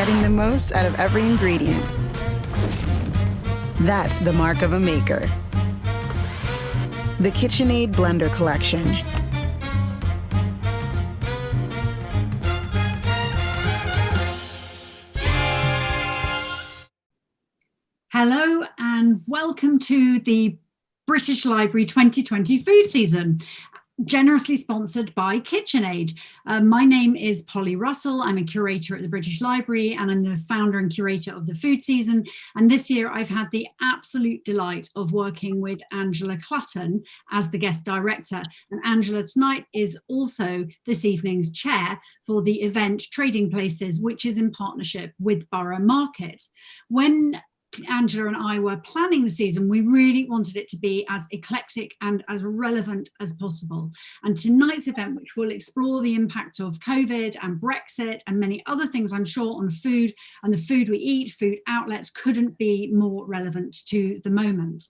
getting the most out of every ingredient. That's the mark of a maker. The KitchenAid Blender Collection. Hello and welcome to the British Library 2020 food season generously sponsored by KitchenAid. Uh, my name is Polly Russell. I'm a curator at the British Library and I'm the founder and curator of the food season. And this year I've had the absolute delight of working with Angela Clutton as the guest director. And Angela tonight is also this evening's chair for the event Trading Places, which is in partnership with Borough Market. When Angela and I were planning the season, we really wanted it to be as eclectic and as relevant as possible. And tonight's event, which will explore the impact of COVID and Brexit and many other things, I'm sure, on food and the food we eat, food outlets, couldn't be more relevant to the moment.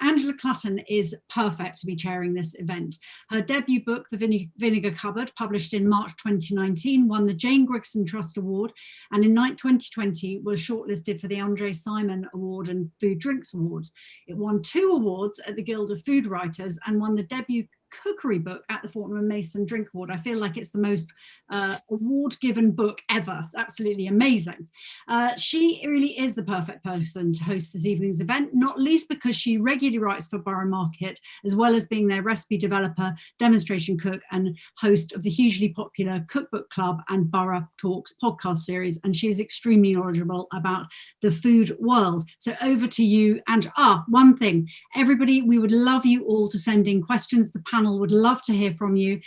Angela Clutton is perfect to be chairing this event. Her debut book, The Vinegar Cupboard, published in March 2019, won the Jane Grigson Trust Award and in 2020 was shortlisted for the Andre Simon Award and Food Drinks Awards. It won two awards at the Guild of Food Writers and won the debut cookery book at the Fortnum & Mason Drink Award. I feel like it's the most uh, award-given book ever. It's absolutely amazing. Uh, she really is the perfect person to host this evening's event, not least because she regularly writes for Borough Market, as well as being their recipe developer, demonstration cook, and host of the hugely popular Cookbook Club and Borough Talks podcast series. And she is extremely knowledgeable about the food world. So over to you, and ah, one thing, everybody, we would love you all to send in questions. The panel would love to hear from you.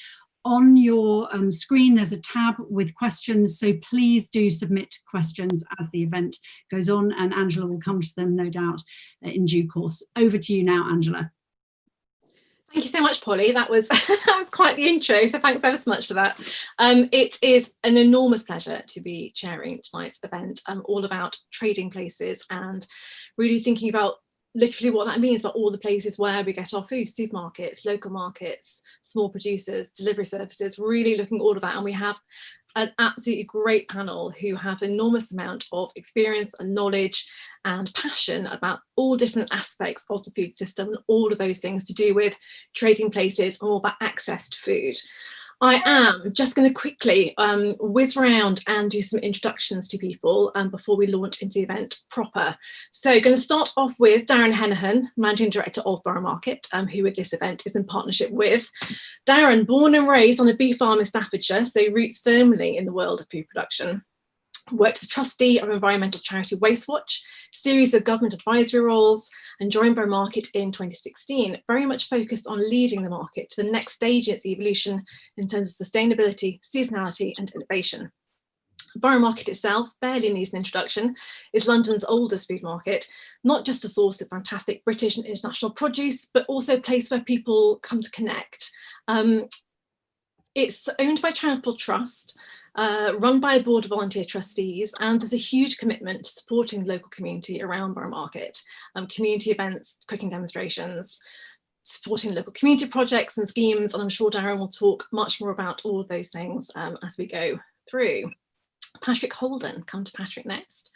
On your um, screen, there's a tab with questions, so please do submit questions as the event goes on and Angela will come to them, no doubt, uh, in due course. Over to you now, Angela. Thank you so much, Polly. That was that was quite the intro, so thanks ever so much for that. Um, it is an enormous pleasure to be chairing tonight's event, um, all about trading places and really thinking about literally what that means but all the places where we get our food, supermarkets, local markets, small producers, delivery services, really looking at all of that. And we have an absolutely great panel who have enormous amount of experience and knowledge and passion about all different aspects of the food system and all of those things to do with trading places and all about access to food. I am just going to quickly um, whiz around and do some introductions to people um, before we launch into the event proper. So going to start off with Darren Henaghan, Managing Director of Borough Market, um, who with this event is in partnership with. Darren, born and raised on a bee farm in Staffordshire, so roots firmly in the world of food production worked as trustee of environmental charity Wastewatch, series of government advisory roles, and joined Borough Market in 2016, very much focused on leading the market to the next stage in its evolution in terms of sustainability, seasonality, and innovation. Borough Market itself, barely needs an introduction, is London's oldest food market, not just a source of fantastic British and international produce, but also a place where people come to connect. Um, it's owned by Charitable Trust, uh, run by a board of volunteer trustees, and there's a huge commitment to supporting the local community around Borough Market, um, community events, cooking demonstrations, supporting local community projects and schemes, and I'm sure Darren will talk much more about all of those things um, as we go through. Patrick Holden, come to Patrick next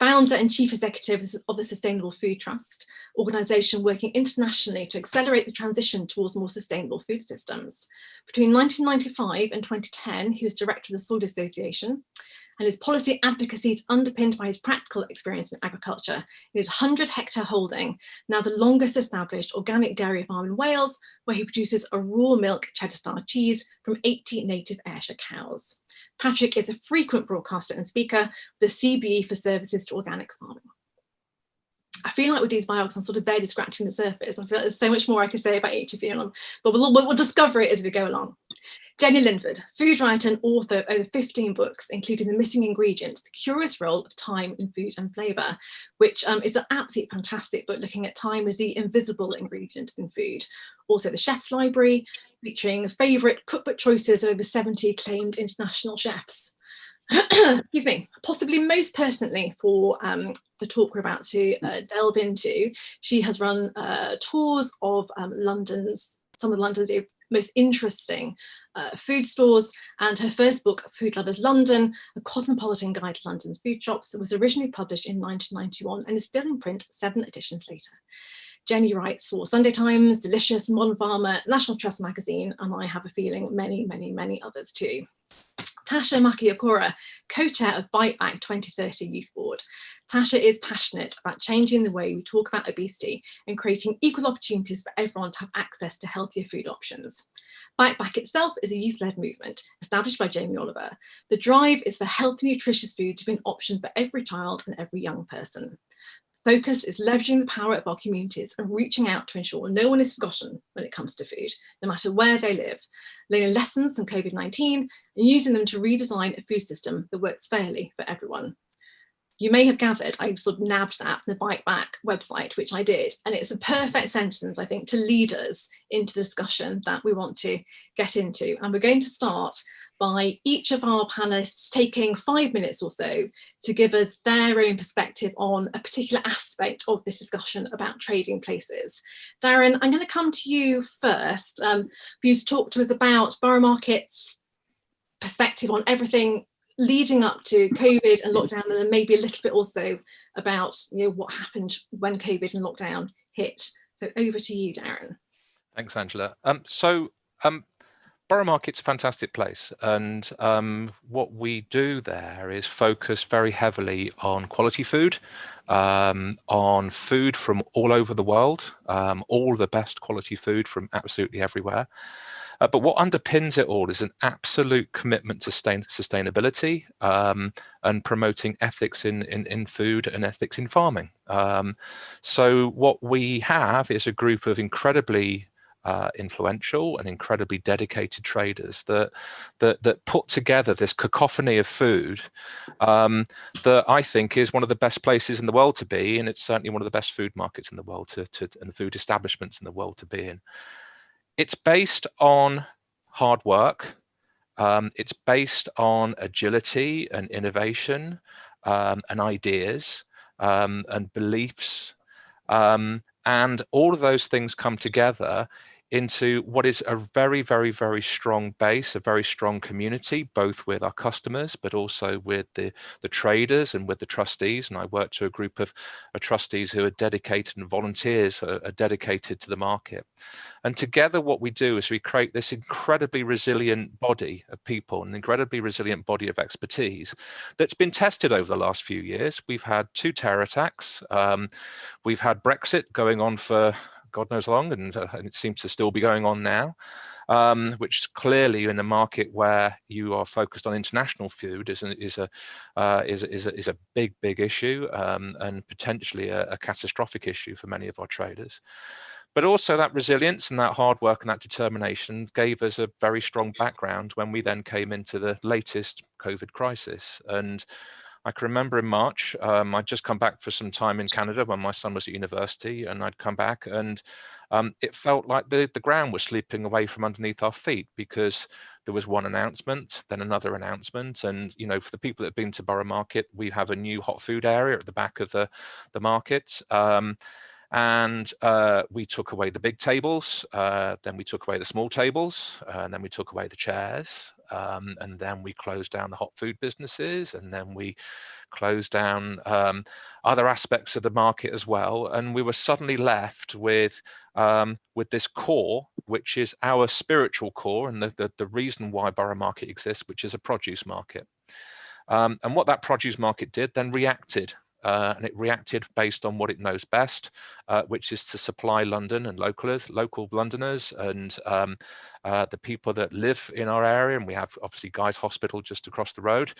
founder and chief executive of the Sustainable Food Trust, organisation working internationally to accelerate the transition towards more sustainable food systems. Between 1995 and 2010, he was director of the Soil Association, and his policy advocacy is underpinned by his practical experience in agriculture. His 100 hectare holding, now the longest established organic dairy farm in Wales, where he produces a raw milk cheddar style cheese from 80 native Ayrshire cows. Patrick is a frequent broadcaster and speaker with the CBE for Services to Organic Farming. I feel like with these biographies, I'm sort of barely scratching the surface. I feel like there's so much more I could say about each of you, but we'll, we'll discover it as we go along. Jenny Linford, food writer and author of over 15 books, including The Missing Ingredient, The Curious Role of Time in Food and Flavour, which um, is an absolutely fantastic book looking at time as the invisible ingredient in food. Also The Chef's Library, featuring favourite cookbook choices of over 70 acclaimed international chefs. excuse me, possibly most personally for um, the talk we're about to uh, delve into, she has run uh, tours of um, London's, some of London's most interesting uh, food stores and her first book Food Lovers London, A Cosmopolitan Guide to London's Food Shops was originally published in 1991 and is still in print seven editions later. Jenny writes for Sunday Times, Delicious, Modern Farmer, National Trust magazine, and I have a feeling many, many, many others too. Tasha Makiokura, co-chair of Bite Back 2030 Youth Board. Tasha is passionate about changing the way we talk about obesity and creating equal opportunities for everyone to have access to healthier food options. Bite Back itself is a youth-led movement established by Jamie Oliver. The drive is for healthy, nutritious food to be an option for every child and every young person. Focus is leveraging the power of our communities and reaching out to ensure no one is forgotten when it comes to food, no matter where they live, learning lessons from COVID-19 and using them to redesign a food system that works fairly for everyone. You may have gathered I sort of nabbed that from the Bite Back website, which I did, and it's a perfect sentence, I think, to lead us into the discussion that we want to get into. And we're going to start by each of our panelists taking five minutes or so to give us their own perspective on a particular aspect of this discussion about trading places. Darren, I'm going to come to you first um, for you to talk to us about Borough Market's perspective on everything leading up to COVID and lockdown and then maybe a little bit also about you know what happened when COVID and lockdown hit. So over to you, Darren. Thanks, Angela. Um, so um, Borough Market's a fantastic place and um, what we do there is focus very heavily on quality food, um, on food from all over the world, um, all the best quality food from absolutely everywhere. Uh, but what underpins it all is an absolute commitment to sustain sustainability um, and promoting ethics in, in, in, food and ethics in farming. Um, so what we have is a group of incredibly uh, influential and incredibly dedicated traders that that that put together this cacophony of food um, that I think is one of the best places in the world to be, and it's certainly one of the best food markets in the world to, to and food establishments in the world to be in. It's based on hard work. Um, it's based on agility and innovation um, and ideas um, and beliefs. Um, and all of those things come together into what is a very, very, very strong base, a very strong community, both with our customers, but also with the, the traders and with the trustees. And I work to a group of, of trustees who are dedicated and volunteers are, are dedicated to the market. And together what we do is we create this incredibly resilient body of people, an incredibly resilient body of expertise that's been tested over the last few years. We've had two terror attacks. Um, we've had Brexit going on for God knows how long, and, uh, and, it seems to still be going on now, um, which is clearly in a market where you are focused on international food is, a, is, a, uh, is, is, a, is a big, big issue um, and potentially a, a catastrophic issue for many of our traders. But also that resilience and that hard work and that determination gave us a very strong background when we then came into the latest COVID crisis. And I can remember in March, um, I'd just come back for some time in Canada when my son was at university and I'd come back and um, it felt like the, the ground was slipping away from underneath our feet because there was one announcement, then another announcement. And, you know, for the people that have been to Borough Market, we have a new hot food area at the back of the, the market. Um, and uh, we took away the big tables, uh, then we took away the small tables, uh, and then we took away the chairs, um, and then we closed down the hot food businesses, and then we closed down um, other aspects of the market as well. And we were suddenly left with um, with this core, which is our spiritual core, and the, the, the reason why Borough Market exists, which is a produce market. Um, and what that produce market did then reacted uh, and it reacted based on what it knows best, uh, which is to supply London and localers, local Londoners and um, uh, the people that live in our area. And we have obviously Guy's Hospital just across the road,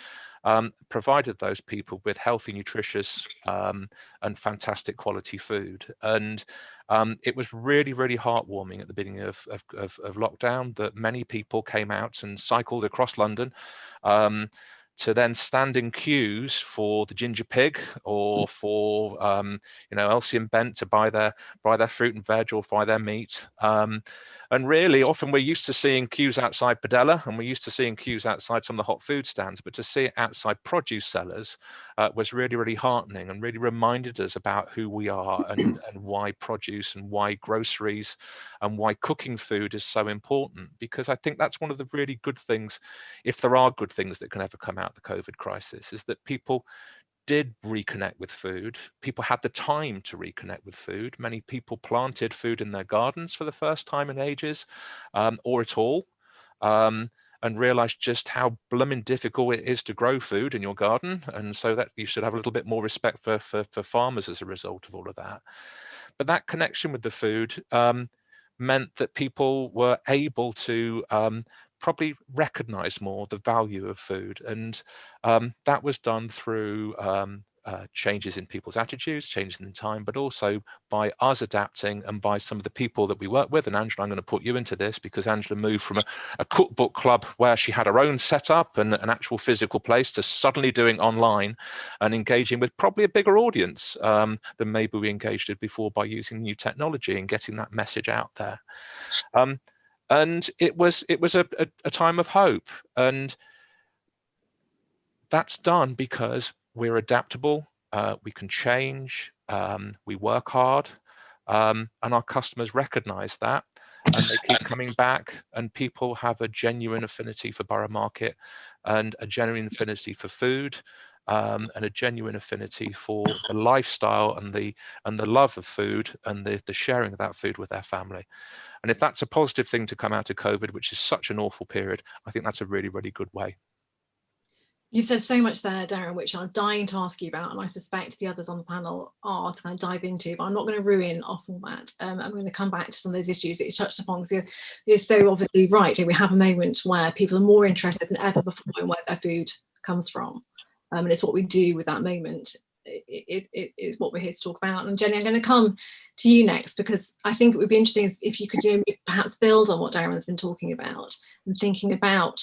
um, provided those people with healthy, nutritious um, and fantastic quality food. And um, it was really, really heartwarming at the beginning of, of, of, of, lockdown that many people came out and cycled across London um, to then stand in queues for the ginger pig or mm. for um, you know Elsey and Bent to buy their buy their fruit and veg or buy their meat, um, and really often we're used to seeing queues outside Padella and we're used to seeing queues outside some of the hot food stands, but to see it outside produce sellers uh, was really, really heartening and really reminded us about who we are and, and why produce and why groceries and why cooking food is so important. Because I think that's one of the really good things, if there are good things that can ever come out of the COVID crisis, is that people did reconnect with food. People had the time to reconnect with food. Many people planted food in their gardens for the first time in ages um, or at all. Um, and realized just how blooming difficult it is to grow food in your garden. And so that you should have a little bit more respect for, for, for farmers as a result of all of that. But that connection with the food um, meant that people were able to um, probably recognize more the value of food. And um, that was done through um, uh, changes in people's attitudes, changes in time, but also by us adapting and by some of the people that we work with. And Angela, I'm going to put you into this because Angela moved from a, a cookbook club where she had her own setup and an actual physical place to suddenly doing online and engaging with probably a bigger audience um, than maybe we engaged with before by using new technology and getting that message out there. Um, and it was it was a, a, a time of hope and that's done because we're adaptable uh, we can change um, we work hard um, and our customers recognize that and they keep coming back and people have a genuine affinity for Borough Market and a genuine affinity for food um, and a genuine affinity for the lifestyle and the and the love of food and the, the sharing of that food with their family. And if that's a positive thing to come out of COVID, which is such an awful period, I think that's a really, really good way. You've said so much there, Darren, which I'm dying to ask you about, and I suspect the others on the panel are to kind of dive into, but I'm not going to ruin our format. Um, I'm going to come back to some of those issues that you touched upon, because you're, you're so obviously right. We have a moment where people are more interested than ever before in where their food comes from. Um, and it's what we do with that moment it, it is what we're here to talk about. And Jenny, I'm going to come to you next because I think it would be interesting if, you could you know, perhaps build on what Darren's been talking about and thinking about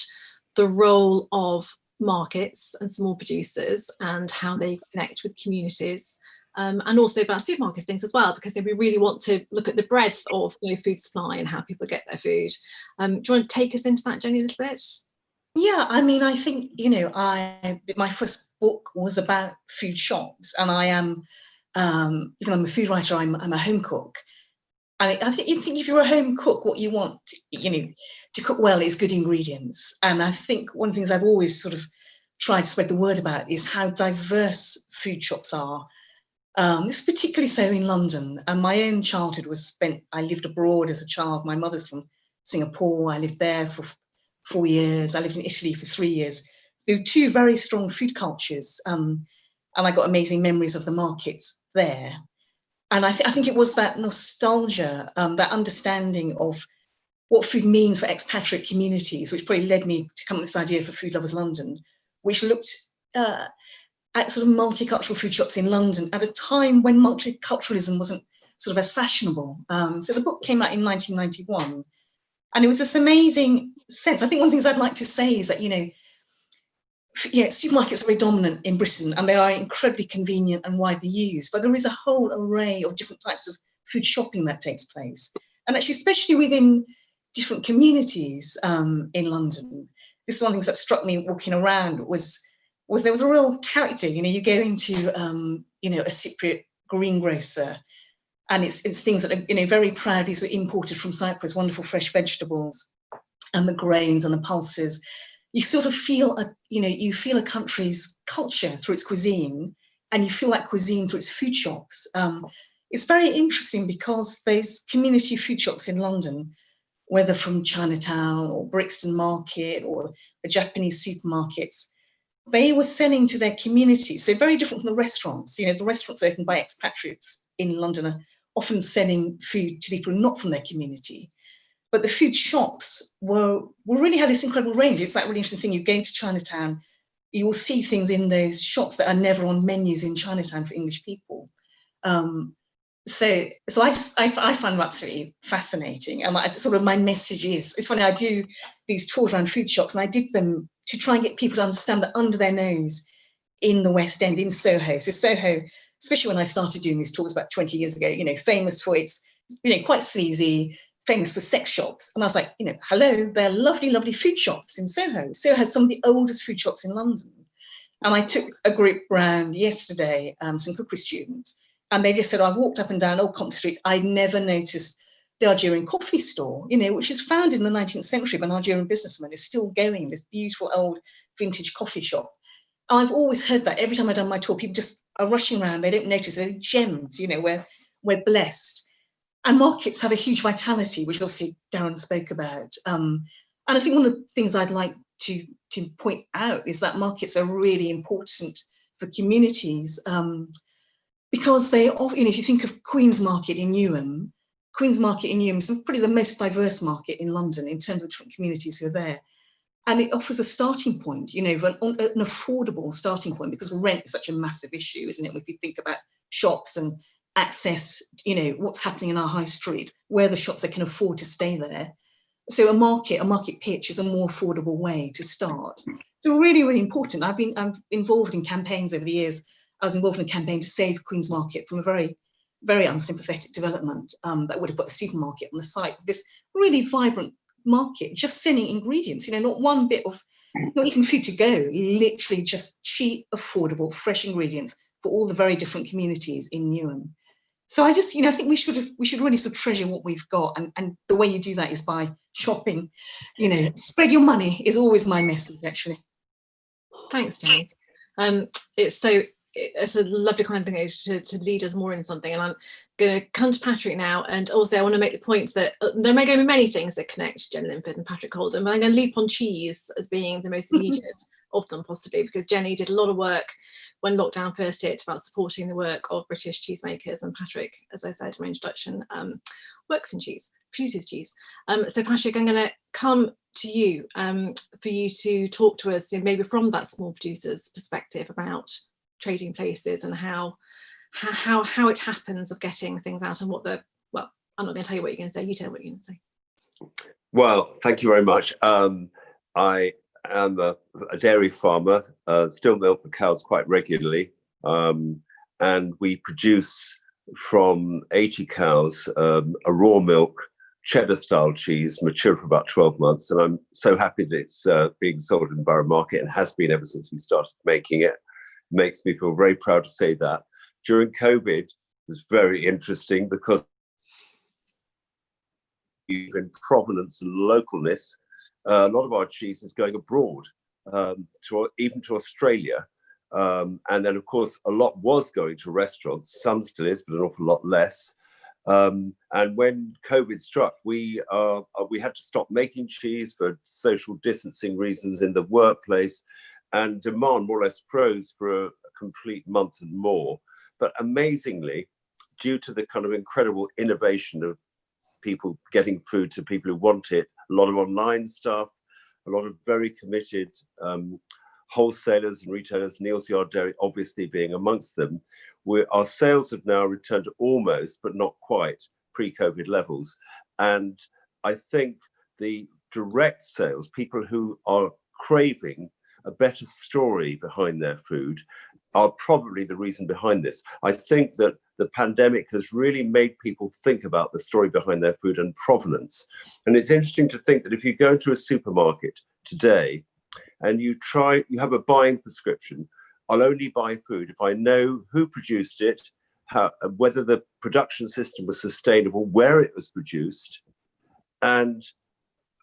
the role of markets and small producers and how they connect with communities um, and also about supermarkets things as well because we really want to look at the breadth of you know, food supply and how people get their food. Um, do you want to take us into that, Jenny, a little bit? Yeah, I mean, I think, you know, I my first book was about food shops and I am, um, even though I'm a food writer, I'm, I'm a home cook. And I think you think if you're a home cook, what you want, you know, to cook well is good ingredients. And I think one of the things I've always sort of tried to spread the word about is how diverse food shops are. Um, this is particularly so in London. And my own childhood was spent, I lived abroad as a child. My mother's from Singapore. I lived there for four years. I lived in Italy for three years. There were two very strong food cultures. Um, and I got amazing memories of the markets there. And I, th I think it was that nostalgia, um, that understanding of what food means for expatriate communities, which probably led me to come up with this idea for Food Lovers London, which looked uh, at sort of multicultural food shops in London at a time when multiculturalism wasn't sort of as fashionable. Um, so the book came out in 1991 and it was this amazing sense. I think one of the things I'd like to say is that, you know, yeah, supermarkets are very dominant in Britain and they are incredibly convenient and widely used, but there is a whole array of different types of food shopping that takes place. And actually, especially within different communities um, in London, this is one of the things that struck me walking around was, was there was a real character, you know, you go into, um, you know, a Cypriot greengrocer and it's, it's things that are you know very proudly sort of imported from Cyprus, wonderful fresh vegetables and the grains and the pulses. You sort of feel a you know you feel a country's culture through its cuisine, and you feel that cuisine through its food shops. Um, it's very interesting because there's community food shops in London, whether from Chinatown or Brixton Market or the Japanese supermarkets, they were selling to their community. So very different from the restaurants. You know, the restaurants opened by expatriates in London are often selling food to people not from their community. But the food shops were, were really had this incredible range. It's that really interesting thing. You go to Chinatown, you will see things in those shops that are never on menus in Chinatown for English people. Um, so, so I, I, I find them absolutely fascinating. And I, sort of my message is, it's funny, I do these tours around food shops and I did them to try and get people to understand that under their nose in the West End, in Soho. So Soho especially when I started doing these talks about 20 years ago, you know, famous for its, you know, quite sleazy, famous for sex shops. And I was like, you know, hello, they're lovely, lovely food shops in Soho. Soho has some of the oldest food shops in London. And I took a group round yesterday, um, some cookery students, and they just said, I've walked up and down Old Compton Street. I'd never noticed the Algerian coffee store, you know, which is founded in the 19th century by an Algerian businessman, is still going, this beautiful old vintage coffee shop. I've always heard that every time I've done my tour, people just are rushing around, they don't notice, they're gems, you know, we're, we're blessed. And markets have a huge vitality, which obviously Darren spoke about. Um, and I think one of the things I'd like to, to point out is that markets are really important for communities um, because they, often, you know, if you think of Queen's Market in Newham, Queen's Market in Newham is probably the most diverse market in London in terms of different communities who are there. And it offers a starting point, you know, an, an affordable starting point because rent is such a massive issue, isn't it? If you think about shops and access, you know, what's happening in our high street, where the shops that can afford to stay there. So a market, a market pitch is a more affordable way to start. So really, really important. I've been I'm involved in campaigns over the years. I was involved in a campaign to save Queen's Market from a very very unsympathetic development um, that would have put a supermarket on the site this really vibrant market, just selling ingredients, you know, not one bit of, not even food to go, literally just cheap, affordable, fresh ingredients for all the very different communities in Newham. So I just, you know, I think we should have, we should really sort of treasure what we've got. And, and the way you do that is by shopping, you know, spread your money is always my message, actually. Thanks, Jenny. Um, it's so it's a lovely kind of thing to, to lead us more in something and I'm going to come to Patrick now and also I want to make the point that uh, there may going to be many things that connect Jenny Linford and Patrick Holden but I'm going to leap on cheese as being the most immediate of them possibly because Jenny did a lot of work when lockdown first hit about supporting the work of British cheesemakers and Patrick as I said in my introduction um, works in cheese produces cheese. Um, so Patrick I'm going to come to you um, for you to talk to us you know, maybe from that small producer's perspective about trading places and how how how it happens of getting things out and what the well i'm not going to tell you what you're going to say you tell what you're going to say. Well thank you very much. Um, i am a, a dairy farmer uh, still milk the cows quite regularly um, and we produce from 80 cows um, a raw milk cheddar style cheese mature for about 12 months and i'm so happy that it's uh, being sold in borough market and has been ever since we started making it makes me feel very proud to say that. During COVID, it was very interesting because in provenance and localness, uh, a lot of our cheese is going abroad, um, to even to Australia. Um, and then, of course, a lot was going to restaurants. Some still is, but an awful lot less. Um, and when COVID struck, we uh, we had to stop making cheese for social distancing reasons in the workplace and demand more or less froze for a, a complete month and more. But amazingly, due to the kind of incredible innovation of people getting food to people who want it, a lot of online stuff, a lot of very committed um, wholesalers and retailers, Neal's Yard Dairy obviously being amongst them, our sales have now returned to almost, but not quite, pre-COVID levels. And I think the direct sales, people who are craving a better story behind their food are probably the reason behind this. I think that the pandemic has really made people think about the story behind their food and provenance. And it's interesting to think that if you go into a supermarket today and you try, you have a buying prescription, I'll only buy food if I know who produced it, how, whether the production system was sustainable, where it was produced, and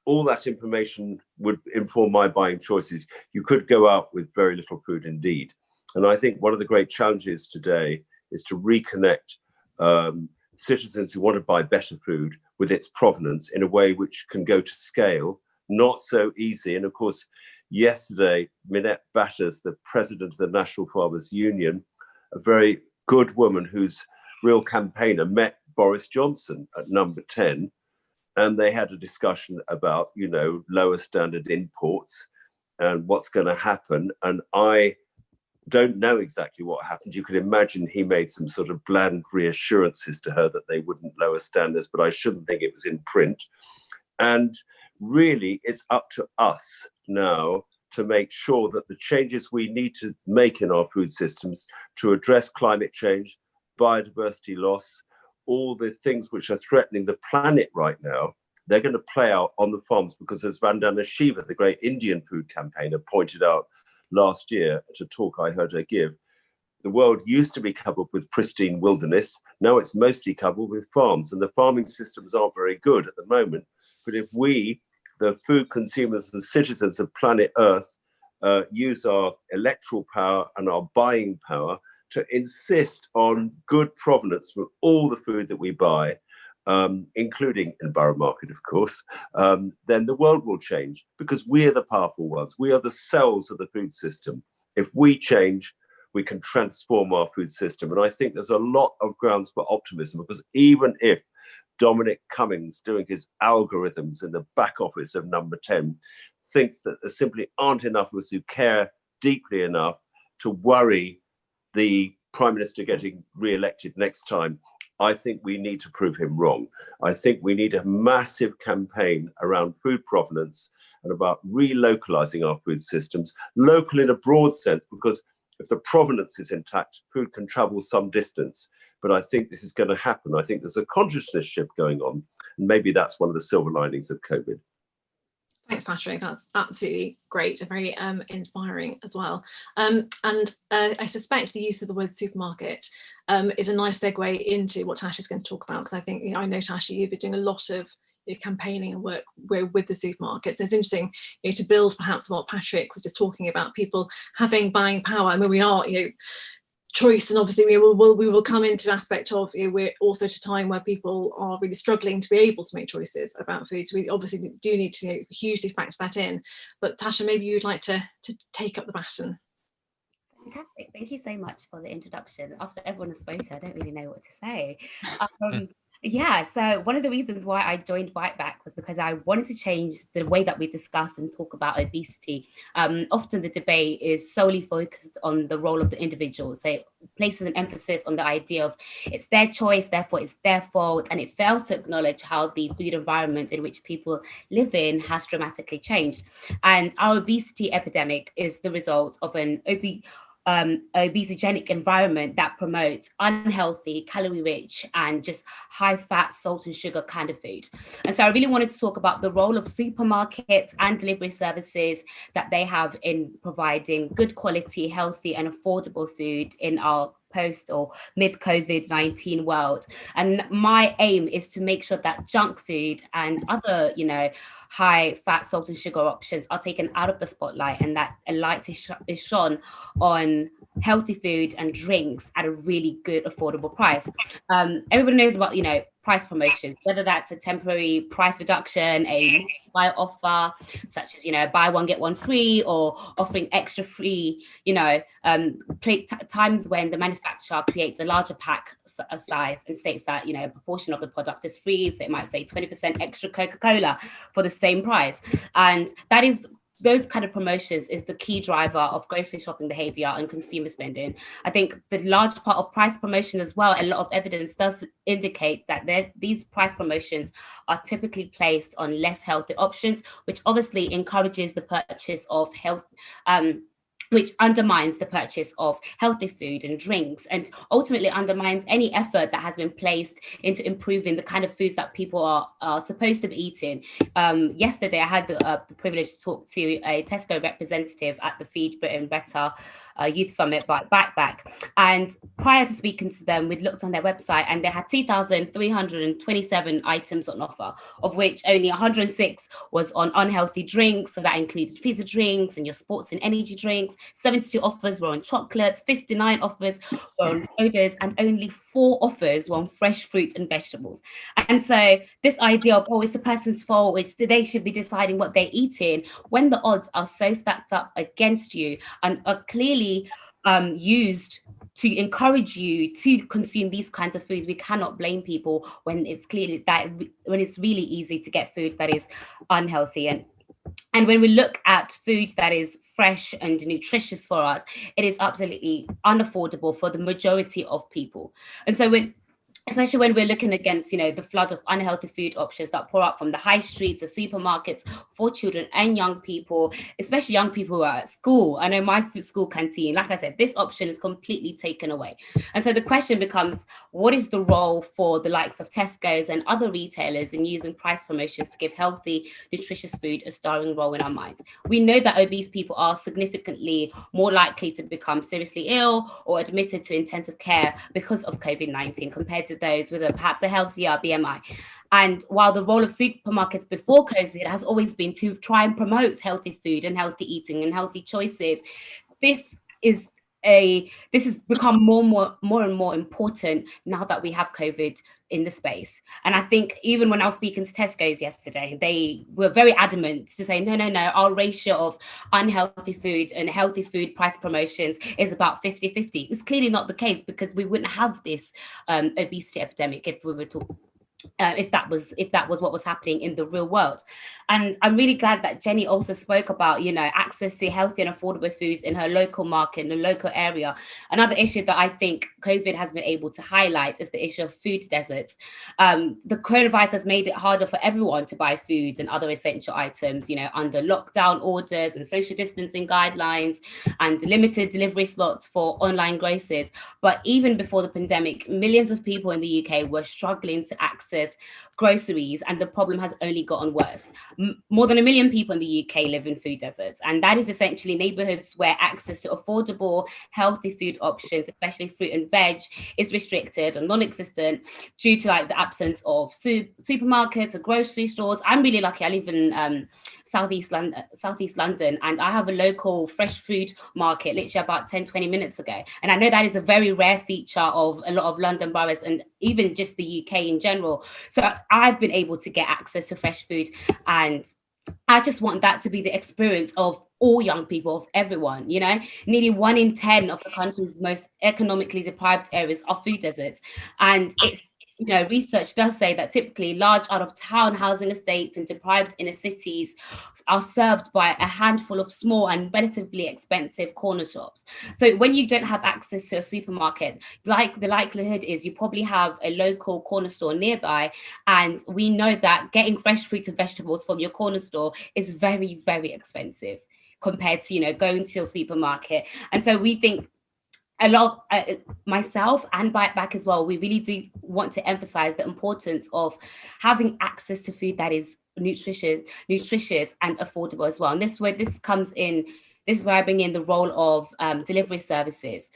all that information would inform my buying choices. You could go out with very little food indeed. And I think one of the great challenges today is to reconnect um, citizens who want to buy better food with its provenance in a way which can go to scale, not so easy. And of course, yesterday, Minette Batters, the president of the National Farmers Union, a very good woman whose real campaigner, met Boris Johnson at number 10 and they had a discussion about you know lower standard imports and what's going to happen. And i don't know exactly what happened. You could imagine he made some sort of bland reassurances to her that they wouldn't lower standards but i shouldn't think it was in print. And really it's up to us now to make sure that the changes we need to make in our food systems to address climate change biodiversity loss all the things which are threatening the planet right now, they're going to play out on the farms because as Vandana Shiva, the great Indian food campaigner, pointed out last year at a talk I heard her give, the world used to be covered with pristine wilderness. Now it's mostly covered with farms and the farming systems aren't very good at the moment. But if we, the food consumers and citizens of planet Earth, uh, use our electoral power and our buying power to insist on good provenance for all the food that we buy, um, including in Borough Market, of course, um, then the world will change because we are the powerful ones. We are the cells of the food system. If we change, we can transform our food system. And I think there's a lot of grounds for optimism because even if Dominic Cummings doing his algorithms in the back office of number 10 thinks that there simply aren't enough of us who care deeply enough to worry the prime minister getting re-elected next time, I think we need to prove him wrong. I think we need a massive campaign around food provenance and about relocalizing our food systems, local in a broad sense, because if the provenance is intact, food can travel some distance. But I think this is going to happen. I think there's a consciousness shift going on. And maybe that's one of the silver linings of COVID. Thanks, Patrick. That's absolutely great and very um, inspiring as well. Um, and uh, I suspect the use of the word supermarket um, is a nice segue into what Tash is going to talk about, because I think, you know, I know, Tash, you've been doing a lot of your campaigning and work with the supermarkets. It's interesting you know, to build perhaps what Patrick was just talking about, people having buying power. I mean, we are, you know, choice and obviously we will we will come into aspect of you know, we're also at a time where people are really struggling to be able to make choices about food so we obviously do need to you know, hugely factor that in but Tasha maybe you'd like to to take up the baton Fantastic. Thank you so much for the introduction. After everyone has spoken, I don't really know what to say. Um, yeah, so one of the reasons why I joined Bite Back was because I wanted to change the way that we discuss and talk about obesity. Um, often the debate is solely focused on the role of the individual. So it places an emphasis on the idea of it's their choice, therefore it's their fault, and it fails to acknowledge how the food environment in which people live in has dramatically changed. And our obesity epidemic is the result of an obese um, obesogenic environment that promotes unhealthy, calorie rich, and just high fat, salt and sugar kind of food. And so I really wanted to talk about the role of supermarkets and delivery services that they have in providing good quality, healthy and affordable food in our post or mid COVID-19 world. And my aim is to make sure that junk food and other, you know, high fat, salt and sugar options are taken out of the spotlight and that a light is, sh is shone on healthy food and drinks at a really good affordable price. Um, everybody knows about, you know, price promotions, whether that's a temporary price reduction, a buy offer, such as, you know, buy one, get one free or offering extra free, you know, um, times when the manufacturer creates a larger pack size and states that, you know, a proportion of the product is free. So it might say 20% extra Coca-Cola for the same price. And that is those kind of promotions is the key driver of grocery shopping behavior and consumer spending. I think the large part of price promotion as well, a lot of evidence does indicate that these price promotions are typically placed on less healthy options, which obviously encourages the purchase of health um, which undermines the purchase of healthy food and drinks and ultimately undermines any effort that has been placed into improving the kind of foods that people are, are supposed to be eating. Um, yesterday, I had the, uh, the privilege to talk to a Tesco representative at the Feed Britain Better uh, Youth Summit by Bite Back. And prior to speaking to them, we'd looked on their website and they had 2,327 items on offer, of which only 106 was on unhealthy drinks. So that included fizzy drinks and your sports and energy drinks. 72 offers were on chocolates, 59 offers were on sodas, and only four offers were on fresh fruit and vegetables. And so this idea of, oh, it's the person's fault, it's they should be deciding what they're eating, when the odds are so stacked up against you and are clearly um, used to encourage you to consume these kinds of foods. We cannot blame people when it's clearly that when it's really easy to get food that is unhealthy. And, and when we look at food that is fresh and nutritious for us, it is absolutely unaffordable for the majority of people. And so when especially when we're looking against, you know, the flood of unhealthy food options that pour out from the high streets, the supermarkets for children and young people, especially young people who are at school. I know my school canteen, like I said, this option is completely taken away. And so the question becomes, what is the role for the likes of Tesco's and other retailers in using price promotions to give healthy, nutritious food a starring role in our minds? We know that obese people are significantly more likely to become seriously ill or admitted to intensive care because of COVID-19 compared to those with a, perhaps a healthier BMI. And while the role of supermarkets before COVID has always been to try and promote healthy food and healthy eating and healthy choices, this is a this has become more and more more and more important now that we have COVID in the space. And I think even when I was speaking to Tesco's yesterday, they were very adamant to say, no, no, no, our ratio of unhealthy food and healthy food price promotions is about 50 50. It's clearly not the case because we wouldn't have this um, obesity epidemic if we were to uh, if that was if that was what was happening in the real world. And I'm really glad that Jenny also spoke about, you know, access to healthy and affordable foods in her local market, in the local area. Another issue that I think COVID has been able to highlight is the issue of food deserts. Um, the coronavirus has made it harder for everyone to buy food and other essential items, you know, under lockdown orders and social distancing guidelines and limited delivery slots for online grocers. But even before the pandemic, millions of people in the UK were struggling to access this groceries and the problem has only gotten worse. M more than a million people in the UK live in food deserts and that is essentially neighborhoods where access to affordable, healthy food options, especially fruit and veg, is restricted or non-existent due to like the absence of su supermarkets or grocery stores. I'm really lucky, I live in um, southeast London, southeast London, and I have a local fresh food market literally about 10, 20 minutes ago. And I know that is a very rare feature of a lot of London boroughs and even just the UK in general. So I've been able to get access to fresh food and I just want that to be the experience of all young people, of everyone, you know, nearly one in 10 of the country's most economically deprived areas are food deserts. And it's you know, research does say that typically large out of town housing estates and deprived inner cities are served by a handful of small and relatively expensive corner shops. So when you don't have access to a supermarket, like the likelihood is you probably have a local corner store nearby. And we know that getting fresh fruit and vegetables from your corner store is very, very expensive compared to, you know, going to your supermarket. And so we think a lot uh, myself and bite back as well we really do want to emphasize the importance of having access to food that is nutritious nutritious and affordable as well. And this where this comes in this is where i bring in the role of um, delivery services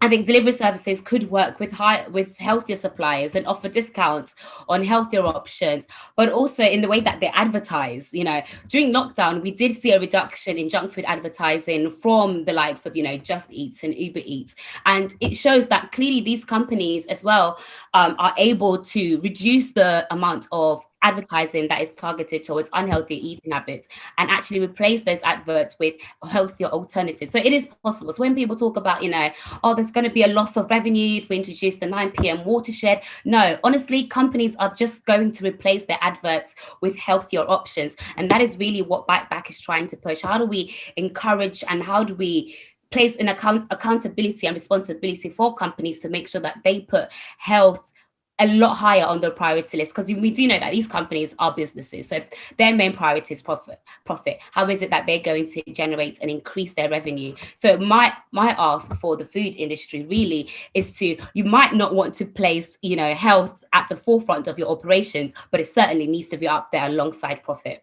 I think delivery services could work with high with healthier suppliers and offer discounts on healthier options, but also in the way that they advertise. You know, during lockdown, we did see a reduction in junk food advertising from the likes of you know Just Eats and Uber Eats, and it shows that clearly these companies as well um, are able to reduce the amount of advertising that is targeted towards unhealthy eating habits and actually replace those adverts with healthier alternatives. So it is possible. So when people talk about, you know, oh, there's going to be a loss of revenue if we introduce the 9 p.m. watershed. No, honestly, companies are just going to replace their adverts with healthier options. And that is really what Bite Back is trying to push. How do we encourage and how do we place an account accountability and responsibility for companies to make sure that they put health a lot higher on the priority list because we do know that these companies are businesses so their main priority is profit profit. How is it that they're going to generate and increase their revenue? So my my ask for the food industry really is to you might not want to place you know health at the forefront of your operations but it certainly needs to be up there alongside profit.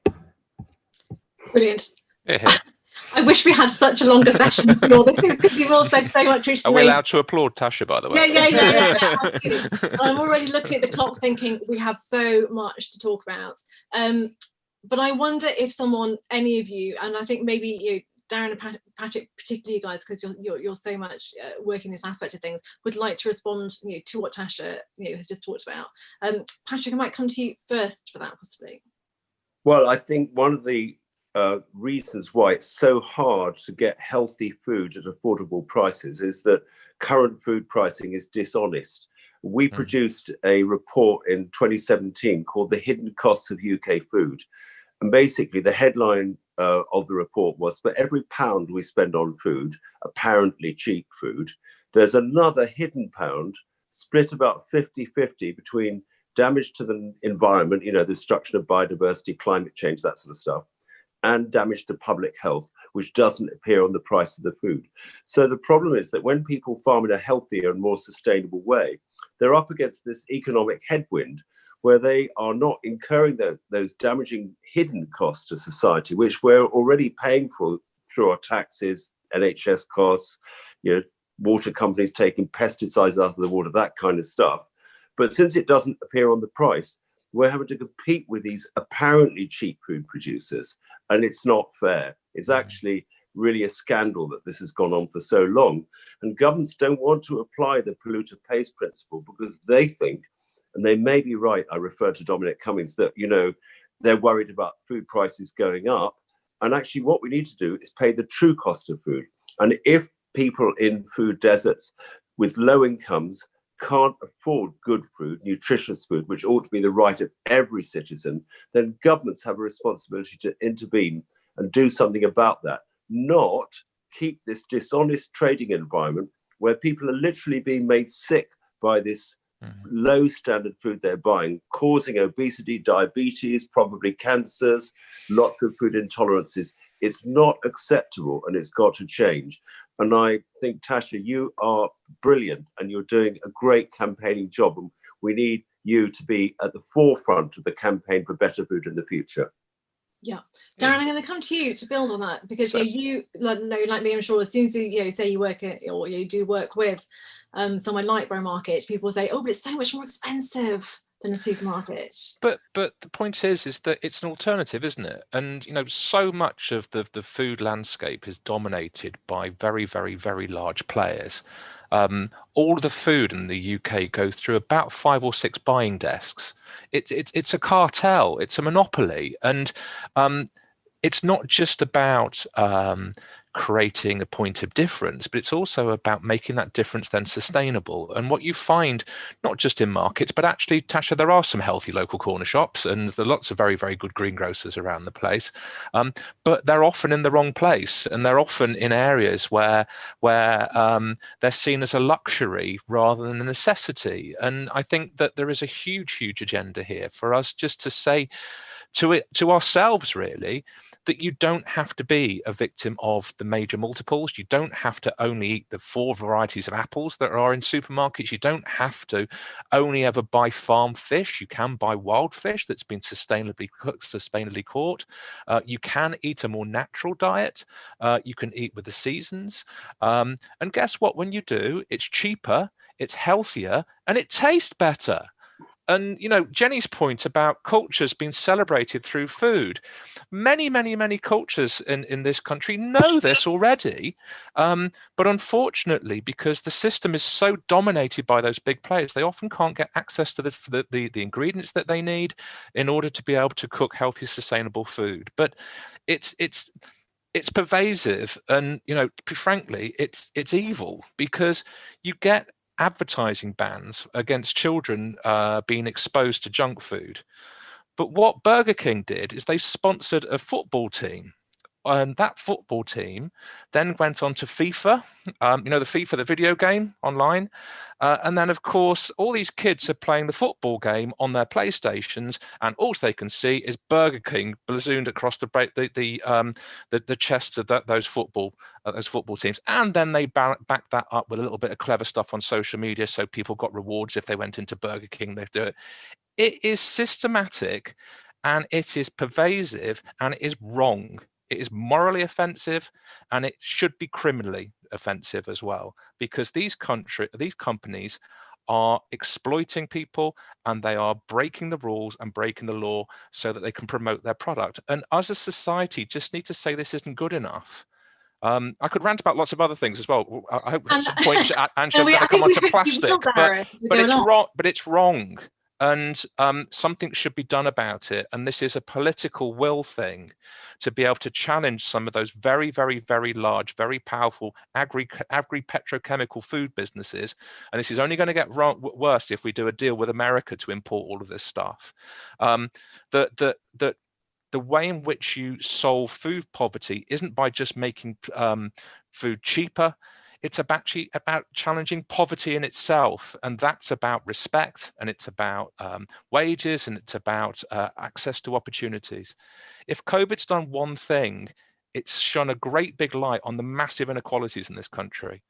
Brilliant. Yeah. I wish we had such a longer session to all this because you've all said so much recently. Are we allowed to applaud Tasha, by the way? Yeah, yeah, yeah. yeah, yeah I'm already looking at the clock thinking we have so much to talk about. Um, but I wonder if someone, any of you, and I think maybe you, Darren and Patrick, particularly you guys, because you're, you're, you're so much uh, working this aspect of things, would like to respond you know, to what Tasha you know, has just talked about. Um, Patrick, I might come to you first for that, possibly. Well, I think one of the uh, reasons why it's so hard to get healthy food at affordable prices is that current food pricing is dishonest. We mm. produced a report in 2017 called The Hidden Costs of UK Food. And basically the headline uh, of the report was for every pound we spend on food, apparently cheap food, there's another hidden pound split about 50-50 between damage to the environment, you know, the destruction of biodiversity, climate change, that sort of stuff, and damage to public health, which doesn't appear on the price of the food. So the problem is that when people farm in a healthier and more sustainable way, they're up against this economic headwind where they are not incurring the, those damaging hidden costs to society, which we're already paying for through our taxes, NHS costs, you know, water companies taking pesticides out of the water, that kind of stuff. But since it doesn't appear on the price, we're having to compete with these apparently cheap food producers, and it's not fair. It's mm. actually really a scandal that this has gone on for so long. And governments don't want to apply the polluter pays principle because they think, and they may be right, I refer to Dominic Cummings, that, you know, they're worried about food prices going up. And actually what we need to do is pay the true cost of food. And if people in food deserts with low incomes can't afford good food, nutritious food, which ought to be the right of every citizen, then governments have a responsibility to intervene and do something about that, not keep this dishonest trading environment where people are literally being made sick by this mm low standard food they're buying, causing obesity, diabetes, probably cancers, lots of food intolerances. It's not acceptable and it's got to change. And I think, Tasha, you are brilliant and you're doing a great campaigning job. And we need you to be at the forefront of the campaign for better food in the future. Yeah, Darren, I'm going to come to you to build on that because sure. you, know, no, like me, I'm sure as soon as you, you know, say you work at or you do work with um, someone like Borough Market, people say, oh, but it's so much more expensive than a supermarket. But but the point is is that it's an alternative, isn't it? And you know, so much of the the food landscape is dominated by very very very large players. Um, all the food in the UK goes through about five or six buying desks. It's it's it's a cartel. It's a monopoly, and um, it's not just about um, creating a point of difference, but it's also about making that difference then sustainable. And what you find, not just in markets, but actually, Tasha, there are some healthy local corner shops and there are lots of very, very good greengrocers around the place, um, but they're often in the wrong place and they're often in areas where, where um, they're seen as a luxury rather than a necessity. And I think that there is a huge, huge agenda here for us just to say to it, to ourselves, really, that you don't have to be a victim of the major multiples. You don't have to only eat the four varieties of apples that are in supermarkets. You don't have to only ever buy farm fish. You can buy wild fish that's been sustainably cooked, sustainably caught. Uh, you can eat a more natural diet. Uh, you can eat with the seasons. Um, and guess what? When you do, it's cheaper, it's healthier, and it tastes better and you know jenny's point about cultures being celebrated through food. Many many many cultures in in this country know this already um, but unfortunately because the system is so dominated by those big players they often can't get access to the, the the, the ingredients that they need in order to be able to cook healthy sustainable food. But it's it's it's pervasive and you know frankly it's it's evil because you get advertising bans against children uh, being exposed to junk food. But what Burger King did is they sponsored a football team and that football team then went on to FIFA, um, you know, the FIFA, the video game online. Uh, and then, of course, all these kids are playing the football game on their PlayStations, and all they can see is Burger King ballooned across the the the, um, the, the chests of that, those football uh, those football teams. And then they back that up with a little bit of clever stuff on social media, so people got rewards if they went into Burger King. They do it. It is systematic, and it is pervasive, and it is wrong it is morally offensive and it should be criminally offensive as well, because these country, these companies are exploiting people and they are breaking the rules and breaking the law so that they can promote their product. And as a society, just need to say this isn't good enough. Um, I could rant about lots of other things as well. I hope at some point Angela going to come onto plastic, but, but it's wrong. But it's wrong and um, something should be done about it. And this is a political will thing to be able to challenge some of those very, very, very large, very powerful agri, agri petrochemical food businesses. And this is only going to get worse if we do a deal with America to import all of this stuff. Um, that that that the way in which you solve food poverty isn't by just making um, food cheaper it's about, about challenging poverty in itself. And that's about respect and it's about um, wages and it's about uh, access to opportunities. If COVID's done one thing, it's shone a great big light on the massive inequalities in this country.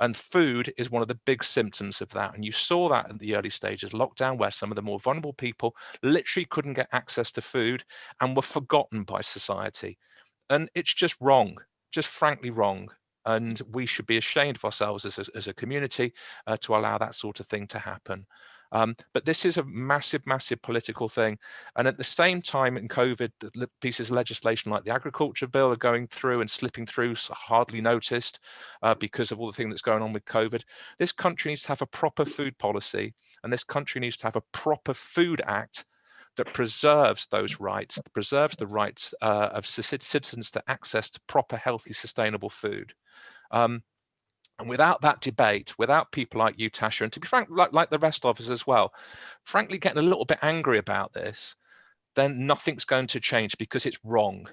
And food is one of the big symptoms of that. And you saw that in the early stages, lockdown, where some of the more vulnerable people literally couldn't get access to food and were forgotten by society. And it's just wrong, just frankly wrong. And we should be ashamed of ourselves as a, as a community uh, to allow that sort of thing to happen. Um, but this is a massive, massive political thing. And at the same time in COVID, pieces of legislation like the agriculture bill are going through and slipping through so hardly noticed uh, because of all the thing that's going on with COVID. This country needs to have a proper food policy and this country needs to have a proper food act that preserves those rights, preserves the rights uh, of citizens to access to proper, healthy, sustainable food. Um, and without that debate, without people like you, Tasha, and to be frank, like, like the rest of us as well, frankly, getting a little bit angry about this, then nothing's going to change because it's wrong.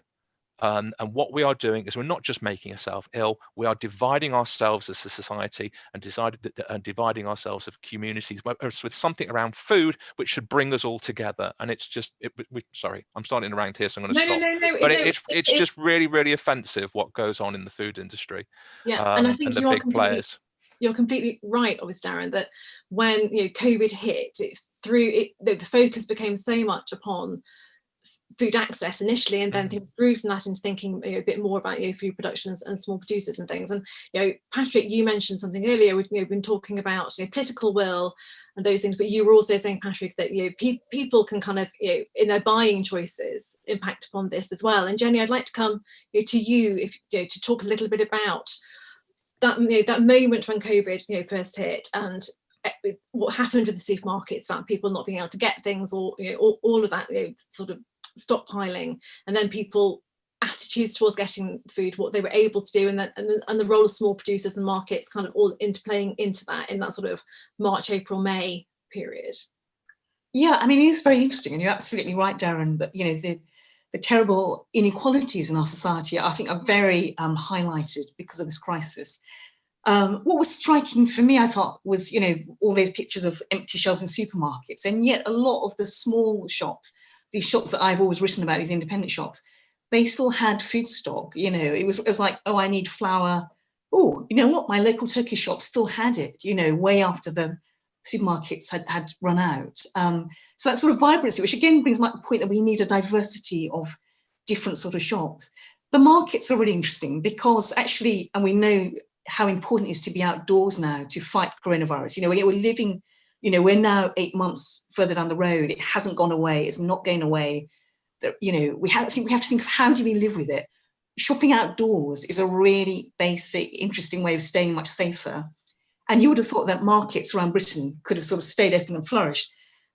Um, and what we are doing is we're not just making ourselves ill, we are dividing ourselves as a society and decided that, uh, dividing ourselves of communities with something around food, which should bring us all together. And it's just, it, we, sorry, I'm starting around here, so I'm going to no, stop. No, no, no, but no, it, it's, it's it, just really, really offensive what goes on in the food industry. Yeah, um, and I think and the you big are players. You're completely right, obviously, Darren, that when you know COVID hit, it through it, the, the focus became so much upon food access initially and then mm. things grew from that into thinking you know, a bit more about you know, food productions and small producers and things and you know Patrick you mentioned something earlier we've you know, been talking about you know, political will and those things but you were also saying Patrick that you know pe people can kind of you know in their buying choices impact upon this as well and Jenny I'd like to come you know, to you if you know to talk a little bit about that you know that moment when COVID you know first hit and eh, what happened with the supermarkets about people not being able to get things or you know all, all of that you know, sort of stockpiling and then people attitudes towards getting food, what they were able to do, and then and, the, and the role of small producers and markets kind of all interplaying into that in that sort of March, April, May period. Yeah, I mean, it is very interesting, and you're absolutely right, Darren. But you know, the the terrible inequalities in our society, I think, are very um, highlighted because of this crisis. Um, what was striking for me, I thought, was you know all those pictures of empty shelves in supermarkets, and yet a lot of the small shops these shops that I've always written about, these independent shops, they still had food stock. You know, it was, it was like, oh, I need flour. Oh, you know what? My local Turkish shop still had it, you know, way after the supermarkets had, had run out. Um, so that sort of vibrancy, which again brings my point that we need a diversity of different sort of shops. The markets are really interesting because actually, and we know how important it is to be outdoors now to fight coronavirus. You know, we're living you know, we're now eight months further down the road. It hasn't gone away. It's not going away. You know, we have, we have to think of how do we live with it? Shopping outdoors is a really basic, interesting way of staying much safer. And you would have thought that markets around Britain could have sort of stayed open and flourished.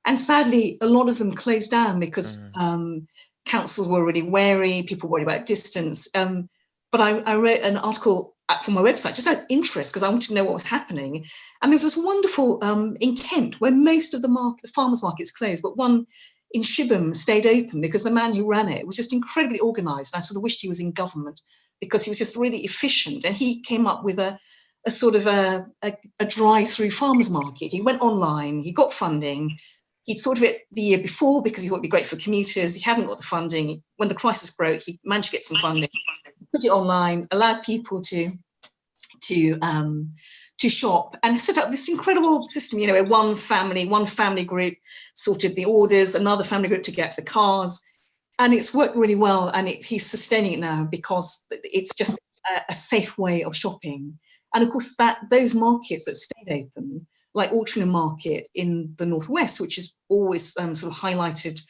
And sadly, a lot of them closed down because mm. um, councils were really wary, people worried about distance. Um, but I, I read an article from my website just out of interest because I wanted to know what was happening. And there was this wonderful um, in Kent where most of the market, the farmers markets closed, but one in Shipbourne stayed open because the man who ran it was just incredibly organized. And I sort of wished he was in government because he was just really efficient. And he came up with a, a sort of a, a, a drive-through farmers market. He went online, he got funding. He'd thought of it the year before because he thought it'd be great for commuters. He hadn't got the funding. When the crisis broke, he managed to get some funding put it online, allowed people to to um, to shop and set up this incredible system, you know, where one family, one family group sorted the orders, another family group to get the cars. And it's worked really well. And it, he's sustaining it now because it's just a, a, safe way of shopping. And of course, that those markets that stayed open, like Altrincham Market in the Northwest, which has always um, sort of highlighted